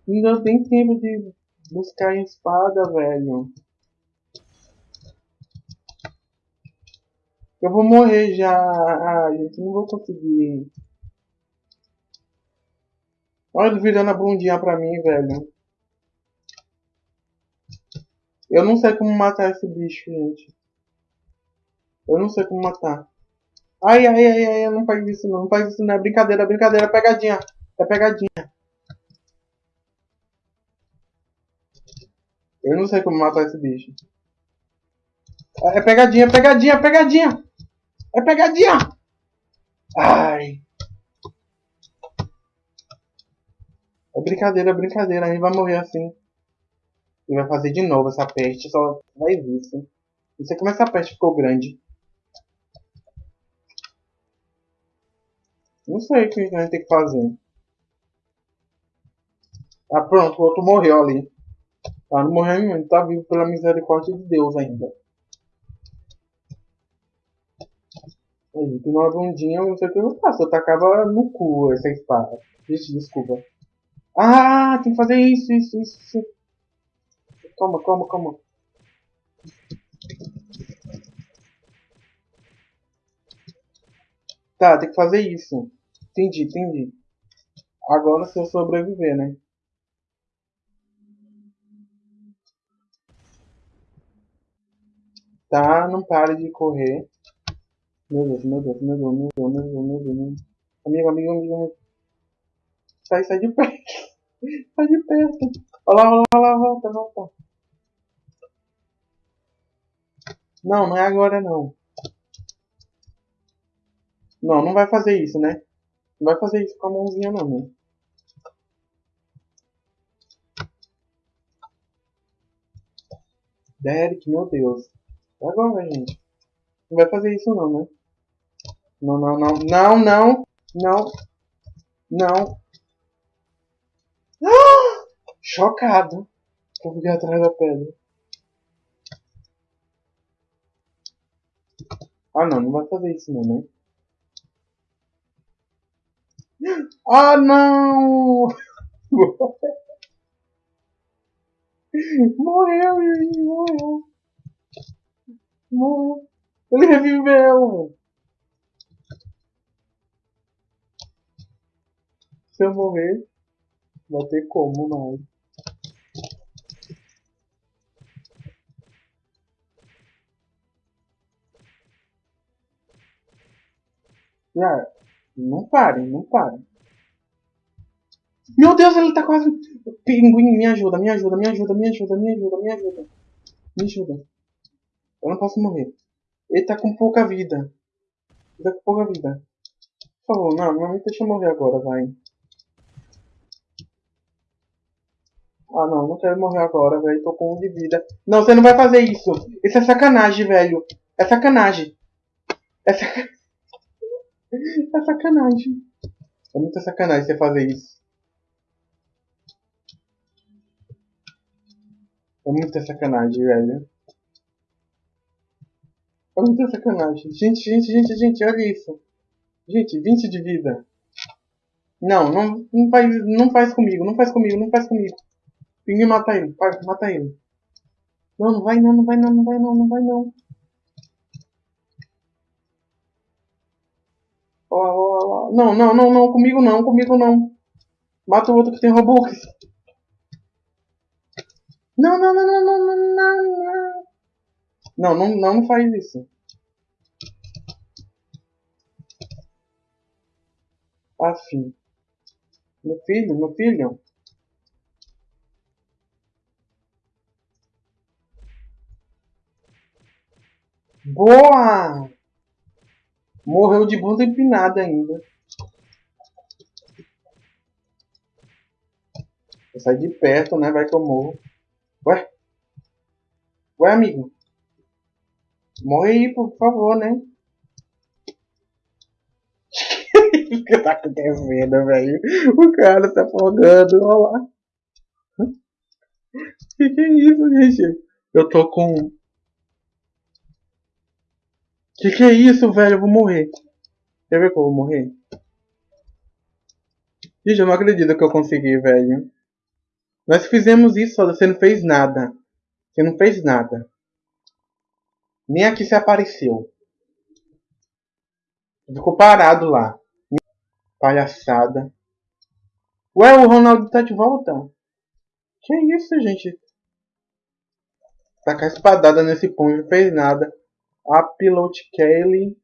Ainda tem tempo de buscar a espada, velho. Eu vou morrer já. Ah, gente, não vou conseguir. Olha ele virando a bundinha pra mim, velho. Eu não sei como matar esse bicho, gente. Eu não sei como matar. Ai, ai, ai, ai, não faz isso não. Não faz isso não. É brincadeira, é brincadeira. É pegadinha. É pegadinha. Eu não sei como matar esse bicho. É pegadinha, pegadinha, pegadinha. É pegadinha. Ai. É brincadeira, é brincadeira. A gente vai morrer assim. E vai fazer de novo essa peste. Só vai ver isso. Não sei como essa peste ficou grande. Não sei o que a gente tem que fazer. Ah, pronto, o outro morreu ali. Morreu nenhum, ele tá vivo pela misericórdia de Deus ainda. Aí, tem uma bundinha, não sei o que eu faço. Eu tacava no cu essa espada. Vixe, desculpa. Ah, tem que fazer isso, isso, isso. Calma, calma, calma. Tá, tem que fazer isso. Entendi, entendi. Agora se eu sobreviver, né? Tá, não pare de correr. Meu Deus, meu Deus, meu Deus, meu Deus, meu Deus, meu Deus. Meu Deus. Amigo, amigo, amigo. Sai, sai de perto. sai de perto. Olha lá, olha lá, olha lá, volta, volta. Não, não é agora não. Não, não vai fazer isso, né? Não vai fazer isso com a mãozinha não, né? Derek, meu Deus. Agora, gente. Não vai fazer isso não, né? Não, não, não. Não, não. Não. Não. Ah! Chocado. Eu fiquei atrás da pedra. Ah, não. Não vai fazer isso não, né? Ah, não! Morreu, gente, morreu. Morreu. Ele reviveu. Se eu morrer, vai ter como mais. Ah, não parem, não parem. Meu Deus, ele tá quase. Pinguim, me ajuda, me ajuda, me ajuda, me ajuda, me ajuda, me ajuda. Me ajuda. Eu não posso morrer. Ele tá com pouca vida. Ele tá com pouca vida. Por favor, não, não me deixa morrer agora, vai. Ah, não, não quero morrer agora, velho. Tô com um de vida. Não, você não vai fazer isso. Isso é sacanagem, velho. É sacanagem. É, sac... é sacanagem. É muita sacanagem você fazer isso. É muita sacanagem, velho. Muita sacanagem. Gente, gente, gente, gente, olha isso. Gente, 20 de vida. Não, não, não faz, não faz comigo, não faz comigo, não faz comigo. Pinguim mata ele, pai, mata ele. Não, não vai não, não vai não, não vai não, não vai não. Ó, ó, ó. Não, não, não, não, comigo não, comigo não. Mata o outro que tem Robux. Não, não, não, não, não, não, não, não. Não, não, não faz isso. Afim. Meu filho, meu filho. Boa! Morreu de bunda empinada ainda. Sair de perto, né? Vai que eu morro. Ué? Ué, amigo? Morre aí, por favor, né? o que tá acontecendo, velho? O cara tá afogando, olha lá. Que que é isso, gente? Eu tô com... Que que é isso, velho? Eu vou morrer. Quer ver que eu vou morrer? Gente, eu não acredito que eu consegui, velho. Nós fizemos isso, você não fez nada. Você não fez nada. Nem aqui se apareceu. Ficou parado lá. Palhaçada. Ué, o Ronaldo tá de volta? Que isso, gente? Tá com a espadada nesse punho, não fez nada. A Pilot Kelly.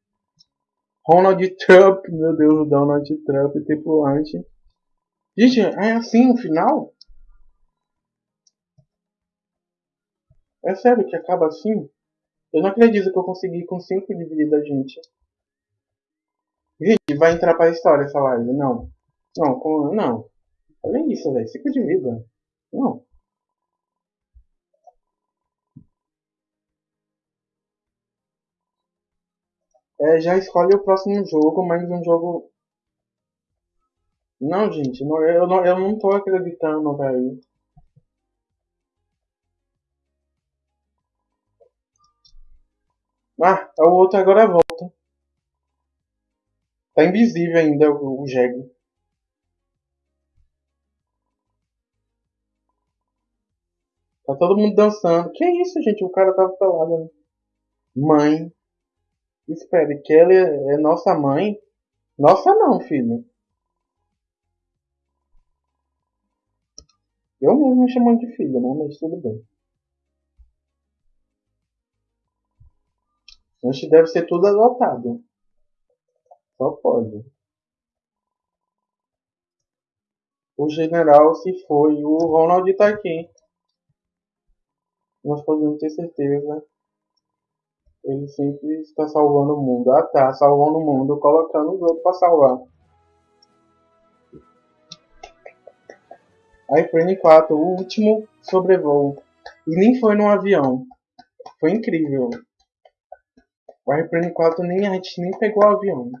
Ronald Trump, meu Deus, o Donald Trump, tripulante. Gente, é assim o final? É sério que acaba assim? Eu não acredito que eu consegui com 5 de vida, gente. Gente, vai entrar pra história essa live. Não. Não, com, não. Olha isso, velho. 5 de vida. Não. É, já escolhe o próximo jogo, mas um jogo... Não, gente. Não, eu, não, eu não tô acreditando, velho. Ah, o outro agora volta. Tá invisível ainda o, o. Tá todo mundo dançando. Que isso, gente? O cara tava pelado. Né? Mãe. Espere, Kelly é nossa mãe? Nossa não, filho. Eu mesmo me chamando de filho, né? Mas tudo bem. Gente deve ser tudo adotado. Só pode. O general se foi. O Ronald está aqui. Nós podemos ter certeza. Ele sempre está salvando o mundo. Ah tá, salvando o mundo, colocando os outros para salvar. iPhone 4, o último sobrevoo. E nem foi num avião. Foi incrível. O Airplane 4 nem a gente nem pegou o avião.